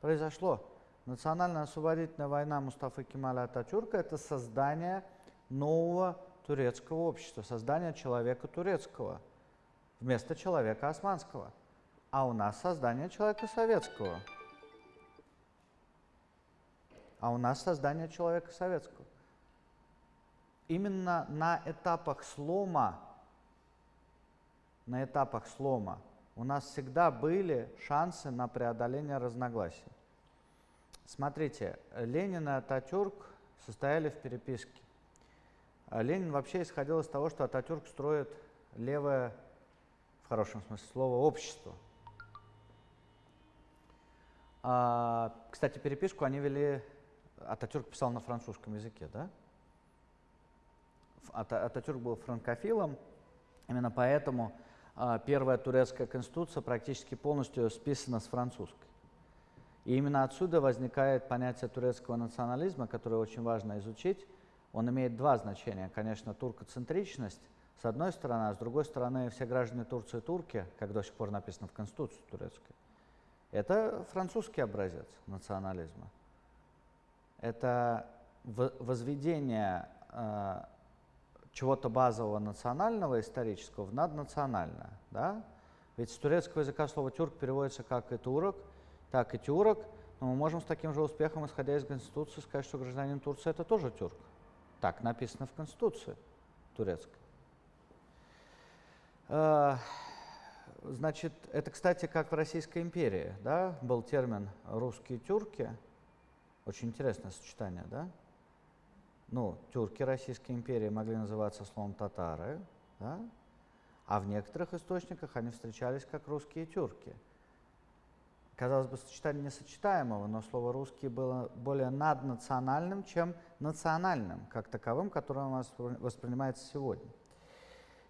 S1: Произошло. Национальная освободительная война Мустафы Кемаля Ататюрка – это создание нового турецкого общества, создание человека турецкого вместо человека османского. А у нас создание человека советского. А у нас создание человека советского. Именно на этапах слома, на этапах слома у нас всегда были шансы на преодоление разногласий. Смотрите, Ленин и Ататюрк состояли в переписке. А Ленин вообще исходил из того, что Ататюрк строит левое, в хорошем смысле слова, общество. А, кстати, переписку они вели, Ататюрк писал на французском языке, да? Ататюрк был франкофилом, именно поэтому а, первая турецкая конституция практически полностью списана с французской. И именно отсюда возникает понятие турецкого национализма, которое очень важно изучить. Он имеет два значения. Конечно, туркоцентричность, с одной стороны, а с другой стороны, все граждане Турции турки, как до сих пор написано в Конституции турецкой. Это французский образец национализма. Это возведение э, чего-то базового национального, исторического в наднациональное. Да? Ведь с турецкого языка слово «тюрк» переводится как и «турок», так и тюрок, но мы можем с таким же успехом, исходя из Конституции, сказать, что гражданин Турции это тоже тюрк. Так написано в Конституции турецкой. Значит, это, кстати, как в Российской империи, да, был термин «русские тюрки». Очень интересное сочетание, да? Ну, тюрки Российской империи могли называться словом татары, да? а в некоторых источниках они встречались как русские тюрки – казалось бы, сочетание несочетаемого, но слово «русский» было более наднациональным, чем национальным, как таковым, которое у нас воспринимается сегодня.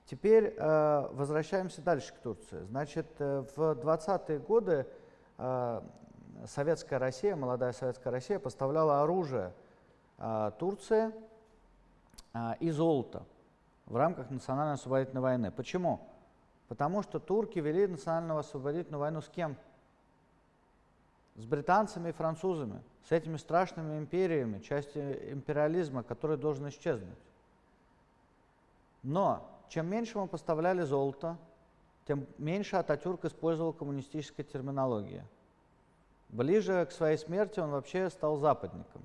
S1: Теперь э, возвращаемся дальше к Турции. Значит, э, в 20-е годы э, советская Россия, молодая советская Россия поставляла оружие э, Турции э, и золото в рамках национальной освободительной войны. Почему? Потому что турки вели национальную освободительную войну с кем? с британцами и французами, с этими страшными империями, частью империализма, который должен исчезнуть. Но чем меньше мы поставляли золото, тем меньше Ататюрк использовал коммунистической терминологии. Ближе к своей смерти он вообще стал западником.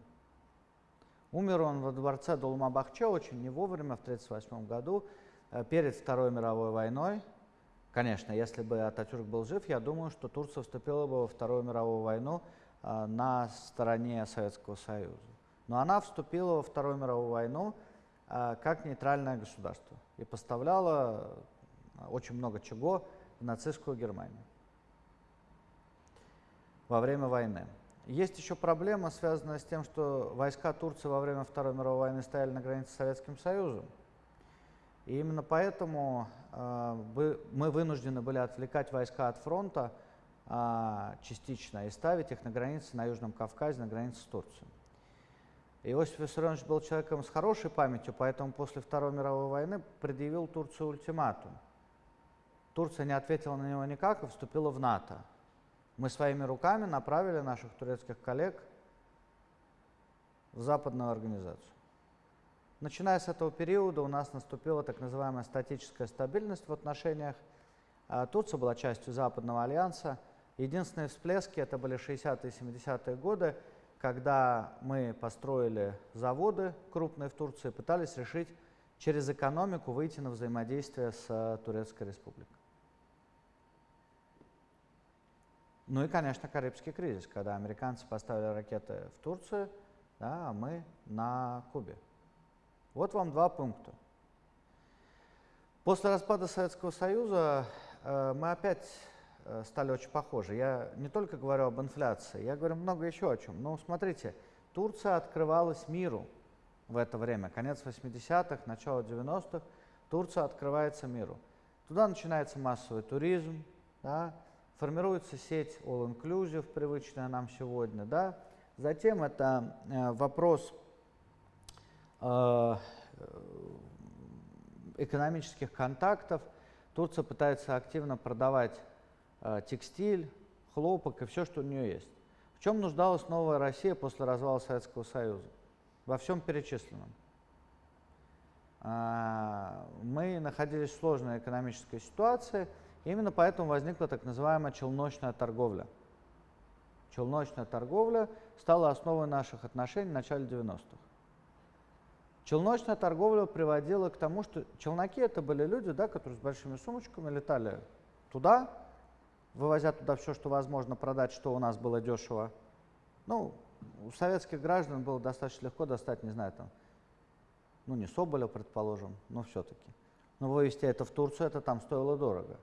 S1: Умер он во дворце Долмабахче очень не вовремя, в 1938 году, э, перед Второй мировой войной, Конечно, если бы Ататюрк был жив, я думаю, что Турция вступила бы во Вторую мировую войну э, на стороне Советского Союза. Но она вступила во Вторую мировую войну э, как нейтральное государство и поставляла очень много чего в нацистскую Германию во время войны. Есть еще проблема, связанная с тем, что войска Турции во время Второй мировой войны стояли на границе с Советским Союзом. И именно поэтому э, мы вынуждены были отвлекать войска от фронта э, частично и ставить их на границе на Южном Кавказе, на границе с Турцией. Иосиф Виссарионович был человеком с хорошей памятью, поэтому после Второй мировой войны предъявил Турцию ультиматум. Турция не ответила на него никак и вступила в НАТО. Мы своими руками направили наших турецких коллег в западную организацию. Начиная с этого периода у нас наступила так называемая статическая стабильность в отношениях. А Турция была частью Западного альянса. Единственные всплески это были 60-е и 70-е годы, когда мы построили заводы крупные в Турции, пытались решить через экономику выйти на взаимодействие с э, Турецкой республикой. Ну и, конечно, Карибский кризис, когда американцы поставили ракеты в Турцию, да, а мы на Кубе. Вот вам два пункта. После распада Советского Союза э, мы опять стали очень похожи. Я не только говорю об инфляции, я говорю много еще о чем. Но смотрите, Турция открывалась миру в это время, конец 80-х, начало 90-х, Турция открывается миру. Туда начинается массовый туризм, да, формируется сеть all-inclusive, привычная нам сегодня. Да. Затем это э, вопрос Э, экономических контактов. Турция пытается активно продавать э, текстиль, хлопок и все, что у нее есть. В чем нуждалась новая Россия после развала Советского Союза? Во всем перечисленном. А, мы находились в сложной экономической ситуации, именно поэтому возникла так называемая челночная торговля. Челночная торговля стала основой наших отношений в начале 90-х. Челночная торговля приводила к тому, что челноки это были люди, да, которые с большими сумочками летали туда, вывозя туда все, что возможно продать, что у нас было дешево. Ну, у советских граждан было достаточно легко достать, не знаю, там, ну не Соболя, предположим, но все-таки. Но вывести это в Турцию, это там стоило дорого.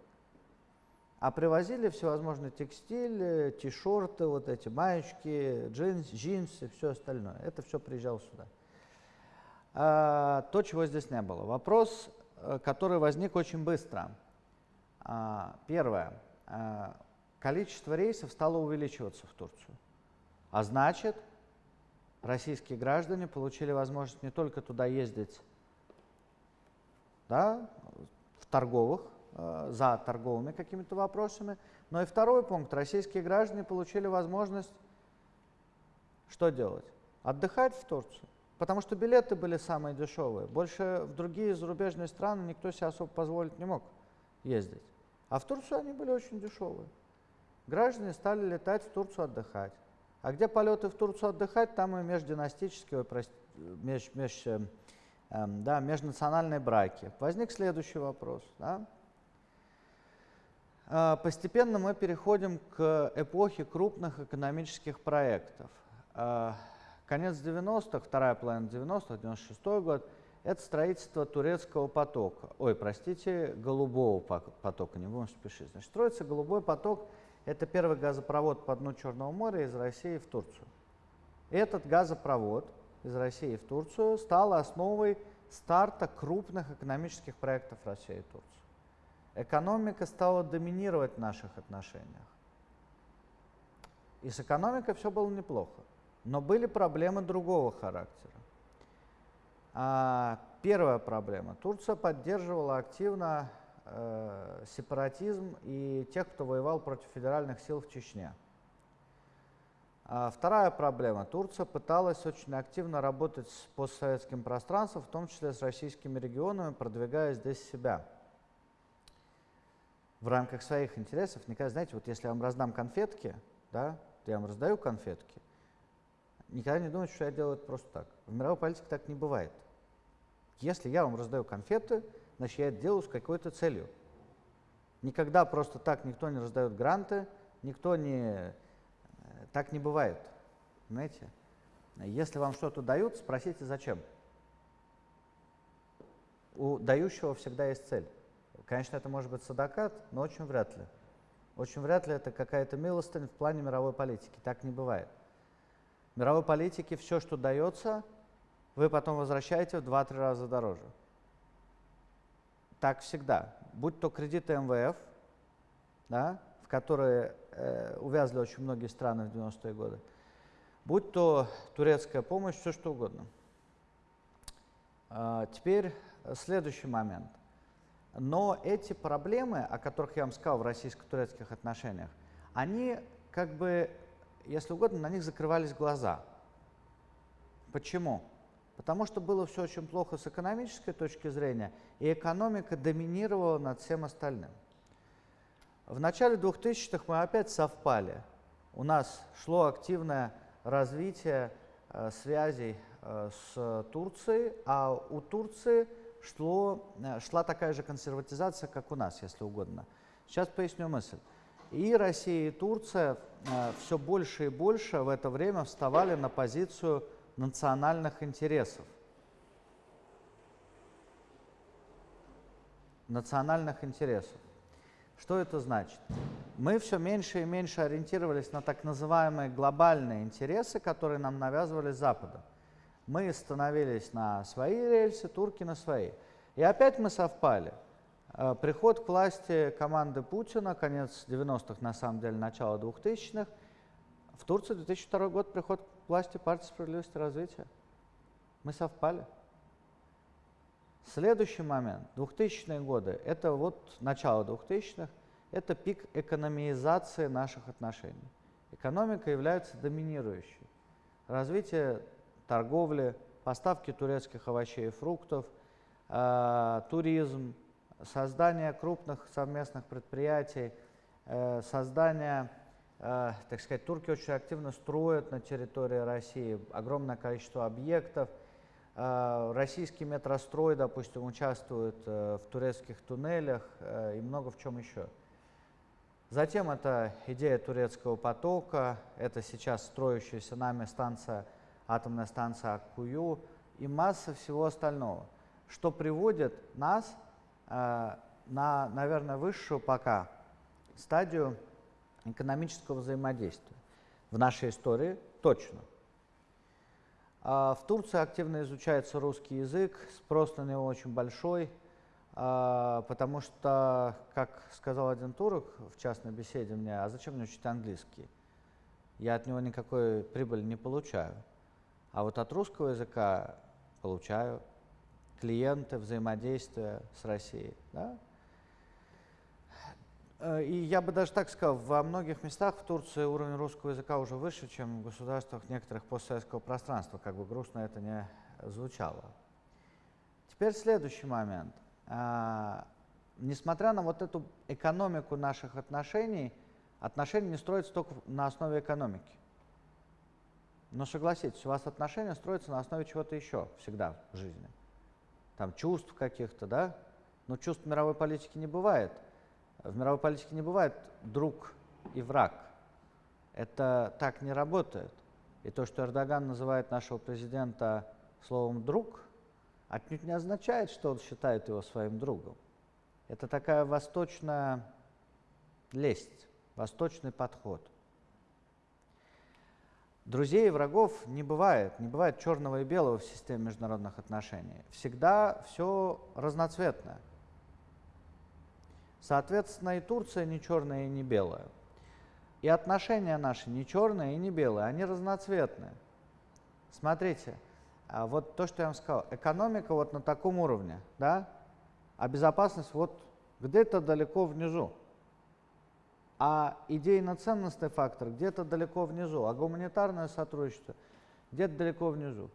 S1: А привозили всевозможный текстиль, ти-шорты, вот эти маечки, джинс, джинсы, все остальное. Это все приезжало сюда. А, то, чего здесь не было. Вопрос, э, который возник очень быстро. А, первое. А, количество рейсов стало увеличиваться в Турцию. А значит, российские граждане получили возможность не только туда ездить да, в торговых, э, за торговыми какими-то вопросами, но и второй пункт. Российские граждане получили возможность что делать? Отдыхать в Турцию. Потому что билеты были самые дешевые. Больше в другие зарубежные страны никто себе особо позволить не мог ездить. А в Турцию они были очень дешевые. Граждане стали летать в Турцию отдыхать. А где полеты в Турцию отдыхать, там и междинастические, меж, меж, э, да, межнациональные браки. Возник следующий вопрос. Да? Э, постепенно мы переходим к эпохе крупных экономических проектов. Э, Конец 90-х, вторая половина 90-х, 96 год, это строительство турецкого потока. Ой, простите, голубого потока, не будем спешить. Значит, строится голубой поток, это первый газопровод по дну Черного моря из России в Турцию. Этот газопровод из России в Турцию стал основой старта крупных экономических проектов России и Турции. Экономика стала доминировать в наших отношениях. И с экономикой все было неплохо. Но были проблемы другого характера. А, первая проблема. Турция поддерживала активно э, сепаратизм и тех, кто воевал против федеральных сил в Чечне. А вторая проблема. Турция пыталась очень активно работать с постсоветским пространством, в том числе с российскими регионами, продвигая здесь себя в рамках своих интересов. Никогда, знаете, вот если я вам раздам конфетки, да, я вам раздаю конфетки, никогда не думайте, что я делаю это просто так. В мировой политике так не бывает. Если я вам раздаю конфеты, значит, я это делаю с какой-то целью. Никогда просто так никто не раздает гранты, никто не... Э, так не бывает. Знаете? Если вам что-то дают, спросите, зачем. У дающего всегда есть цель. Конечно, это может быть садакат, но очень вряд ли. Очень вряд ли это какая-то милостынь в плане мировой политики. Так не бывает мировой политике все, что дается, вы потом возвращаете в 2-3 раза дороже. Так всегда. Будь то кредиты МВФ, да, в которые э, увязли очень многие страны в 90-е годы, будь то турецкая помощь, все что угодно. А, теперь следующий момент. Но эти проблемы, о которых я вам сказал в российско-турецких отношениях, они как бы если угодно, на них закрывались глаза. Почему? Потому что было все очень плохо с экономической точки зрения, и экономика доминировала над всем остальным. В начале 2000-х мы опять совпали. У нас шло активное развитие э, связей э, с Турцией, а у Турции шло, э, шла такая же консерватизация, как у нас, если угодно. Сейчас поясню мысль. И Россия, и Турция э, все больше и больше в это время вставали на позицию национальных интересов. Национальных интересов. Что это значит? Мы все меньше и меньше ориентировались на так называемые глобальные интересы, которые нам навязывали Западом. Мы становились на свои рельсы, турки на свои. И опять мы совпали. Э, приход к власти команды Путина, конец 90-х, на самом деле, начало 2000-х. В Турции 2002 год приход власти партии справедливости и развития. Мы совпали. Следующий момент, 2000-е годы, это вот начало 2000-х, это пик экономизации наших отношений. Экономика является доминирующей. Развитие торговли, поставки турецких овощей и фруктов, э, туризм, создание крупных совместных предприятий, э, создание, так сказать, турки очень активно строят на территории России огромное количество объектов – а, российский метрострой, допустим, участвует э, в турецких туннелях э, и много в чем еще. Затем это идея турецкого потока, это сейчас строящаяся нами станция, атомная станция Аккую и масса всего остального, что приводит нас э, на, наверное, высшую пока стадию экономического взаимодействия. В нашей истории точно – а, в Турции активно изучается русский язык, спрос на него очень большой, а, потому что, как сказал один турок в частной беседе мне, а зачем мне учить английский? Я от него никакой прибыли не получаю. А вот от русского языка получаю клиенты, взаимодействие с Россией. Да? Э, и я бы даже так сказал, во многих местах в Турции уровень русского языка уже выше, чем в государствах некоторых постсоветского пространства, как бы грустно это не звучало. Теперь следующий момент. А, несмотря на вот эту экономику наших отношений, отношения не строятся только на основе экономики. Но согласитесь, у вас отношения строятся на основе чего-то еще всегда в жизни. Там чувств каких-то, да? Но чувств мировой политики не бывает – в мировой политике не бывает друг и враг. Это так не работает. И то, что Эрдоган называет нашего президента словом «друг», отнюдь не означает, что он считает его своим другом. Это такая восточная лесть, восточный подход. Друзей и врагов не бывает, не бывает черного и белого в системе международных отношений. Всегда все разноцветное. Соответственно, и Турция не черная и не белая. И отношения наши не черные и не белые, они разноцветные. Смотрите, а вот то, что я вам сказал, экономика вот на таком уровне, да, а безопасность вот где-то далеко внизу. А идейно-ценностный фактор где-то далеко внизу, а гуманитарное сотрудничество где-то далеко внизу.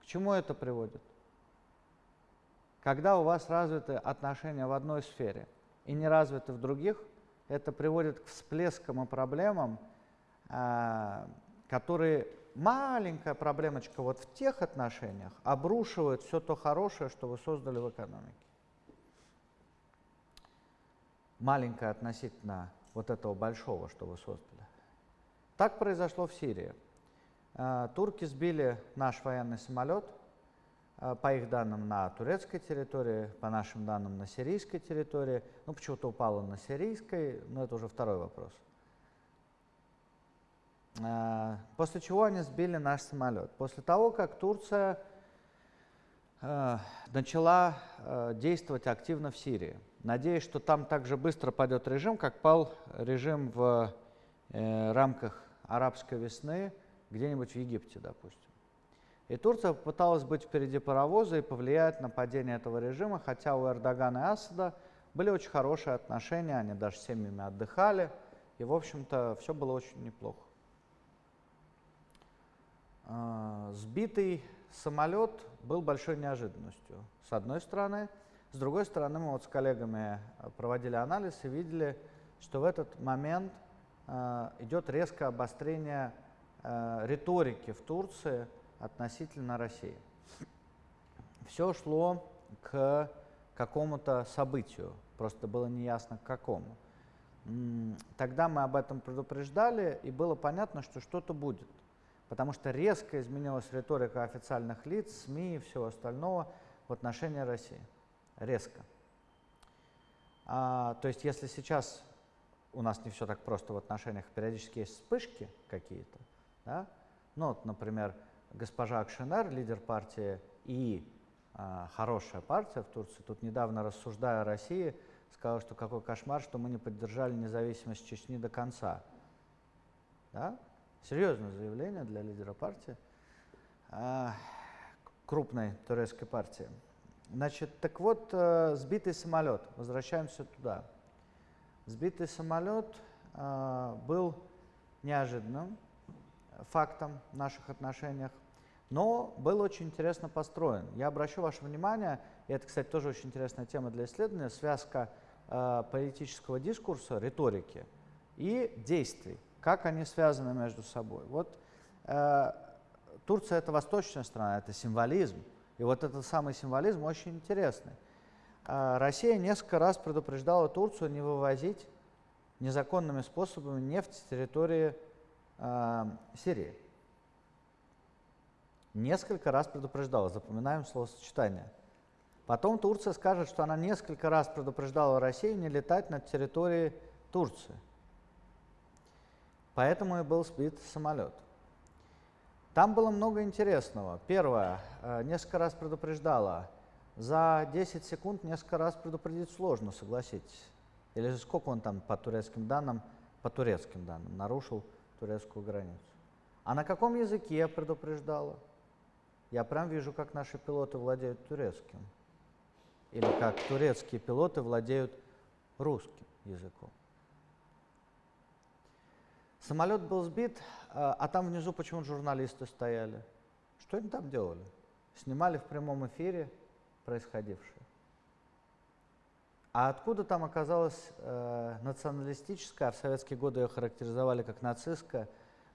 S1: К чему это приводит? Когда у вас развиты отношения в одной сфере – и не развиты в других, это приводит к всплескам и проблемам, а, которые маленькая проблемочка вот в тех отношениях обрушивает все то хорошее, что вы создали в экономике. Маленькая относительно вот этого большого, что вы создали. Так произошло в Сирии. А, турки сбили наш военный самолет – Э, по их данным на турецкой территории, по нашим данным на сирийской территории. Ну, почему-то упало на сирийской, но это уже второй вопрос. Э, после чего они сбили наш самолет. После того, как Турция э, начала действовать активно в Сирии, надеясь, что там так же быстро пойдет режим, как пал режим в рамках арабской весны где-нибудь в Египте, допустим. И Турция попыталась быть впереди паровоза и повлиять на падение этого режима, хотя у Эрдогана и Асада были очень хорошие отношения, они даже семьями отдыхали, и, в общем-то, все было очень неплохо. э, сбитый самолет был большой неожиданностью, с одной стороны. С другой стороны, мы вот с коллегами проводили анализ и видели, что в этот момент э, идет резкое обострение э, риторики в Турции относительно России. Все шло к какому-то событию, просто было неясно к какому. Тогда мы об этом предупреждали, и было понятно, что что-то будет. Потому что резко изменилась риторика официальных лиц, СМИ и всего остального в отношении России. Резко. А, то есть если сейчас у нас не все так просто в отношениях, периодически есть вспышки какие-то, да? ну вот, например, госпожа Акшенер, лидер партии и а, хорошая партия в Турции, тут недавно рассуждая о России, сказала, что какой кошмар, что мы не поддержали независимость Чечни до конца. Да? Серьезное заявление для лидера партии, а, крупной турецкой партии. Значит, так вот, э, сбитый самолет, возвращаемся туда. Сбитый самолет э, был неожиданным фактом в наших отношениях, но был очень интересно построен. Я обращу ваше внимание, и это, кстати, тоже очень интересная тема для исследования, связка э, политического дискурса, риторики и действий, как они связаны между собой. Вот э, Турция – это восточная страна, это символизм, и вот этот самый символизм очень интересный. Э, Россия несколько раз предупреждала Турцию не вывозить незаконными способами нефть с территории э, Сирии. Несколько раз предупреждала, запоминаем словосочетание. Потом Турция скажет, что она несколько раз предупреждала Россию не летать над территорией Турции. Поэтому и был сбит самолет. Там было много интересного. Первое, э, несколько раз предупреждала. За 10 секунд несколько раз предупредить сложно, согласитесь. Или сколько он там по турецким данным, по турецким данным, нарушил турецкую границу. А на каком языке предупреждала? Я прям вижу, как наши пилоты владеют турецким. Или как турецкие пилоты владеют русским языком. Самолет был сбит, а, а там внизу почему журналисты стояли? Что они там делали? Снимали в прямом эфире происходившее. А откуда там оказалась э, националистическая, а в советские годы ее характеризовали как нацистская,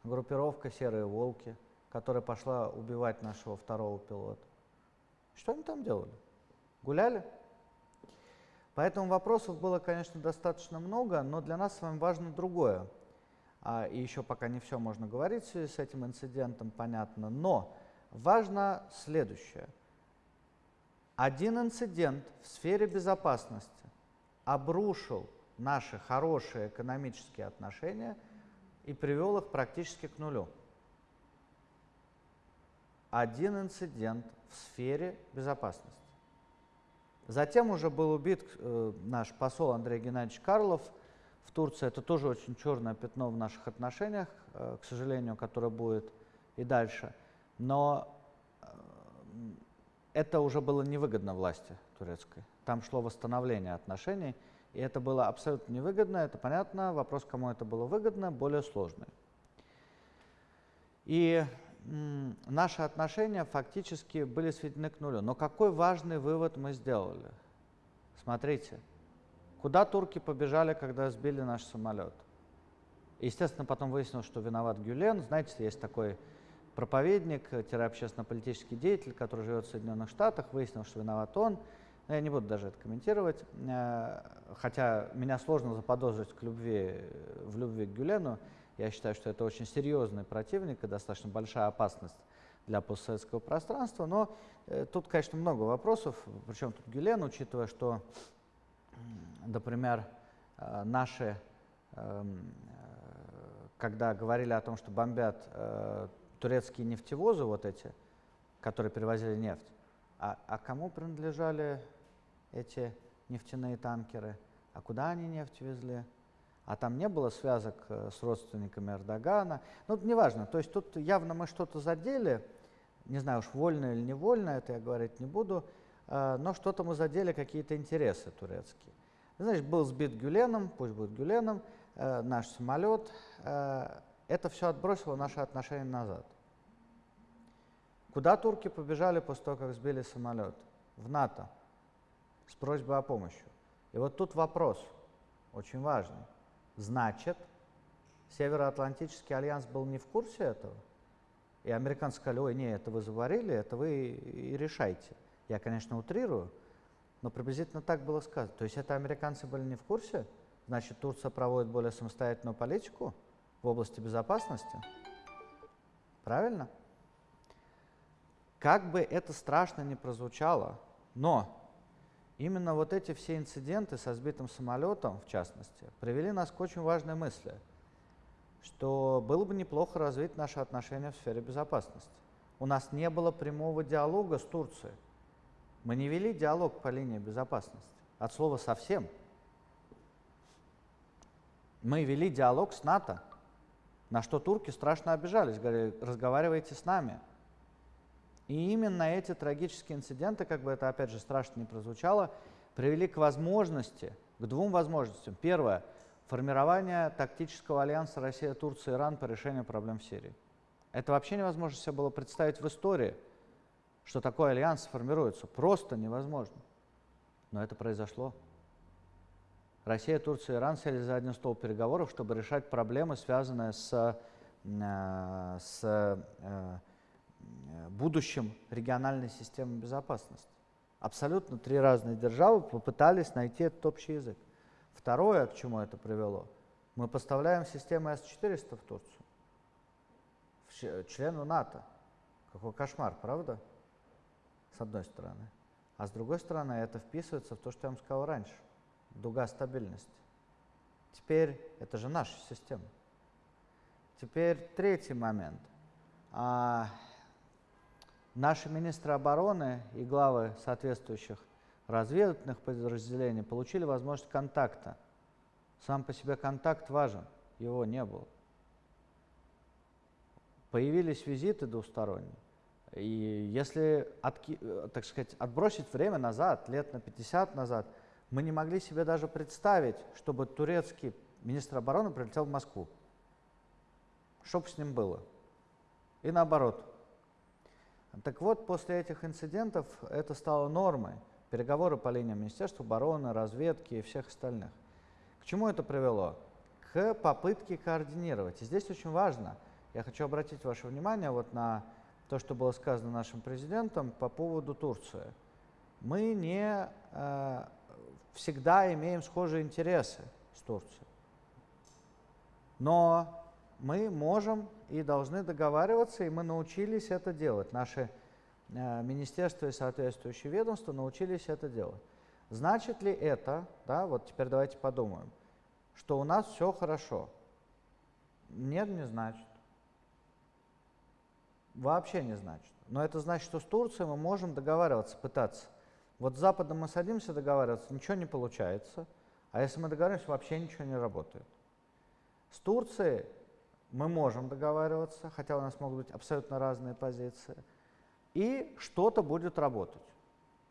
S1: группировка «Серые волки», которая пошла убивать нашего второго пилота. Что они там делали? Гуляли? Поэтому вопросов было, конечно, достаточно много, но для нас с вами важно другое. А, и еще пока не все можно говорить в связи с этим инцидентом, понятно. Но важно следующее. Один инцидент в сфере безопасности обрушил наши хорошие экономические отношения и привел их практически к нулю один инцидент в сфере безопасности. Затем уже был убит э, наш посол Андрей Геннадьевич Карлов в Турции. Это тоже очень черное пятно в наших отношениях, э, к сожалению, которое будет и дальше. Но э, это уже было невыгодно власти турецкой. Там шло восстановление отношений, и это было абсолютно невыгодно, это понятно. Вопрос, кому это было выгодно, более сложный. И наши отношения фактически были сведены к нулю. Но какой важный вывод мы сделали? Смотрите, куда турки побежали, когда сбили наш самолет? Естественно, потом выяснилось, что виноват Гюлен. Знаете, есть такой проповедник, общественно-политический деятель, который живет в Соединенных Штатах, выяснил, что виноват он. Я не буду даже это комментировать, э, хотя меня сложно заподозрить к любви, в любви к Гюлену. Я считаю, что это очень серьезный противник и достаточно большая опасность для постсоветского пространства. Но э, тут, конечно, много вопросов. Причем тут Гюлен, учитывая, что, например, э, наши, э, когда говорили о том, что бомбят э, турецкие нефтевозы, вот эти, которые перевозили нефть, а, а кому принадлежали эти нефтяные танкеры? А куда они нефть везли? а там не было связок э, с родственниками Эрдогана. Ну, неважно, то есть тут явно мы что-то задели, не знаю уж вольно или невольно, это я говорить не буду, э, но что-то мы задели, какие-то интересы турецкие. Значит, был сбит Гюленом, пусть будет Гюленом, э, наш самолет. Это все отбросило наши отношения назад. Куда турки побежали после того, как сбили самолет? В НАТО с просьбой о помощи. И вот тут вопрос, очень важный. Значит, Североатлантический альянс был не в курсе этого? И американцы сказали, ой, не, это вы заварили, это вы и решайте. Я, конечно, утрирую, но приблизительно так было сказано. То есть это американцы были не в курсе? Значит, Турция проводит более самостоятельную политику в области безопасности? Правильно? Как бы это страшно не прозвучало, но именно вот эти все инциденты со сбитым самолетом, в частности, привели нас к очень важной мысли, что было бы неплохо развить наши отношения в сфере безопасности. У нас не было прямого диалога с Турцией. Мы не вели диалог по линии безопасности. От слова совсем. Мы вели диалог с НАТО, на что турки страшно обижались, говорили, разговаривайте с нами. И именно эти трагические инциденты, как бы это опять же страшно не прозвучало, привели к возможности, к двум возможностям. Первое – формирование тактического альянса Россия, Турция, Иран по решению проблем в Сирии. Это вообще невозможно себе было представить в истории, что такой альянс сформируется. Просто невозможно. Но это произошло. Россия, Турция и Иран сели за один стол переговоров, чтобы решать проблемы, связанные с, э, с э, будущим региональной системы безопасности. Абсолютно три разные державы попытались найти этот общий язык. Второе, к чему это привело, мы поставляем систему С-400 в Турцию, в члену НАТО. Какой кошмар, правда? С одной стороны. А с другой стороны, это вписывается в то, что я вам сказал раньше. Дуга стабильности. Теперь это же наша система. Теперь третий момент. А, Наши министры обороны и главы соответствующих разведывательных подразделений получили возможность контакта. Сам по себе контакт важен, его не было. Появились визиты двусторонние. И если, так сказать, отбросить время назад, лет на 50 назад, мы не могли себе даже представить, чтобы турецкий министр обороны прилетел в Москву. Что бы с ним было? И наоборот, так вот, после этих инцидентов это стало нормой. Переговоры по линиям Министерства обороны, разведки и всех остальных. К чему это привело? К попытке координировать. И здесь очень важно, я хочу обратить ваше внимание вот на то, что было сказано нашим президентом по поводу Турции. Мы не э, всегда имеем схожие интересы с Турцией. Но мы можем и должны договариваться, и мы научились это делать. Наши э, министерства и соответствующие ведомства научились это делать. Значит ли это, да, вот теперь давайте подумаем, что у нас все хорошо? Нет, не значит. Вообще не значит. Но это значит, что с Турцией мы можем договариваться, пытаться. Вот с Западом мы садимся договариваться, ничего не получается. А если мы договариваемся, вообще ничего не работает. С Турцией мы можем договариваться, хотя у нас могут быть абсолютно разные позиции, и что-то будет работать.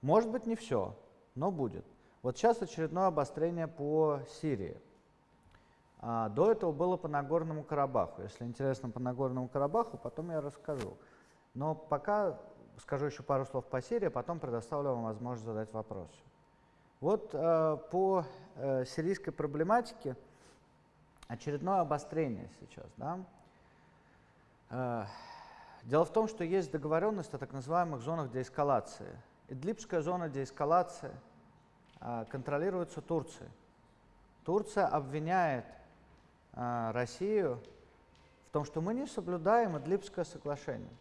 S1: Может быть, не все, но будет. Вот сейчас очередное обострение по Сирии. А, до этого было по Нагорному Карабаху. Если интересно по Нагорному Карабаху, потом я расскажу. Но пока скажу еще пару слов по Сирии, потом предоставлю вам возможность задать вопросы. Вот э, по э, сирийской проблематике очередное обострение сейчас. Да? Э, дело в том, что есть договоренность о так называемых зонах деэскалации. Идлибская зона деэскалации э, контролируется Турцией. Турция обвиняет э, Россию в том, что мы не соблюдаем Идлибское соглашение.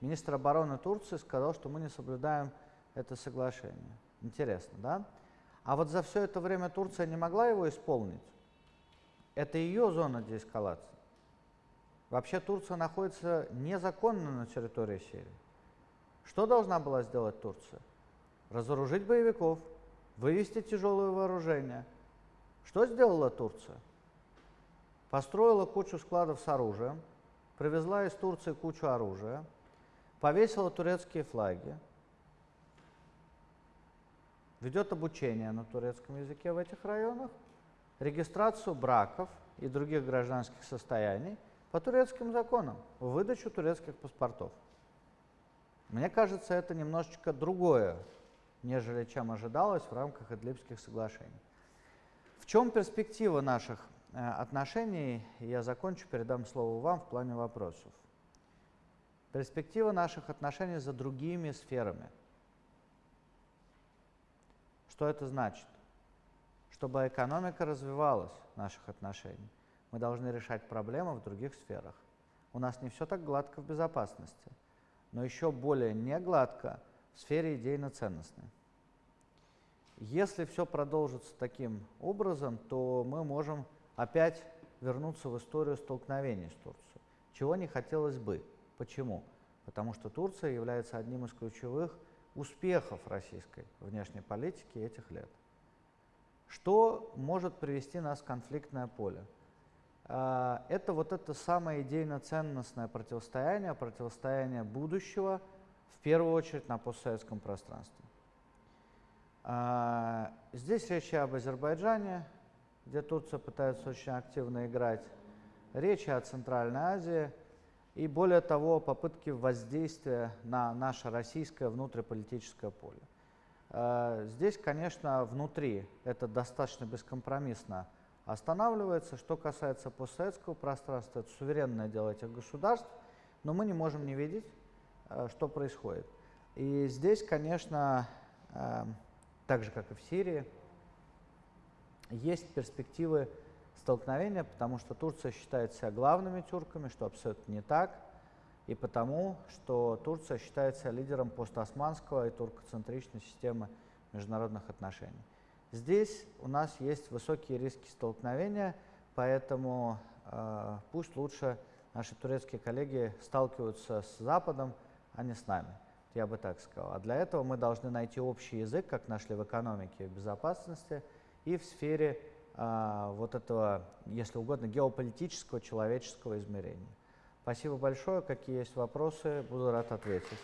S1: Министр обороны Турции сказал, что мы не соблюдаем это соглашение. Интересно, да? А вот за все это время Турция не могла его исполнить. Это ее зона деэскалации. Вообще Турция находится незаконно на территории Сирии. Что должна была сделать Турция? Разоружить боевиков, вывести тяжелое вооружение. Что сделала Турция? Построила кучу складов с оружием, привезла из Турции кучу оружия, повесила турецкие флаги, ведет обучение на турецком языке в этих районах, регистрацию браков и других гражданских состояний по турецким законам, выдачу турецких паспортов. Мне кажется, это немножечко другое, нежели чем ожидалось в рамках Идлибских соглашений. В чем перспектива наших э, отношений? Я закончу, передам слово вам в плане вопросов. Перспектива наших отношений за другими сферами. Что это значит? Чтобы экономика развивалась наших отношений, мы должны решать проблемы в других сферах. У нас не все так гладко в безопасности, но еще более не гладко в сфере идейно-ценностной. Если все продолжится таким образом, то мы можем опять вернуться в историю столкновений с Турцией, чего не хотелось бы. Почему? Потому что Турция является одним из ключевых успехов российской внешней политики этих лет. Что может привести нас в конфликтное поле? А, это вот это самое идейно-ценностное противостояние, противостояние будущего, в первую очередь на постсоветском пространстве. А, здесь речь об Азербайджане, где Турция пытается очень активно играть, речь о Центральной Азии и, более того, попытки воздействия на наше российское внутриполитическое поле. А, здесь, конечно, внутри это достаточно бескомпромиссно останавливается. Что касается постсоветского пространства, это суверенное дело этих государств, но мы не можем не видеть, э, что происходит. И здесь, конечно, э, так же, как и в Сирии, есть перспективы столкновения, потому что Турция считает себя главными тюрками, что абсолютно не так, и потому, что Турция считает себя лидером постосманского и туркоцентричной системы международных отношений. Здесь у нас есть высокие риски столкновения, поэтому э, пусть лучше наши турецкие коллеги сталкиваются с Западом, а не с нами. Я бы так сказал. А для этого мы должны найти общий язык, как нашли в экономике и безопасности, и в сфере э, вот этого, если угодно, геополитического, человеческого измерения. Спасибо большое. Какие есть вопросы, буду рад ответить.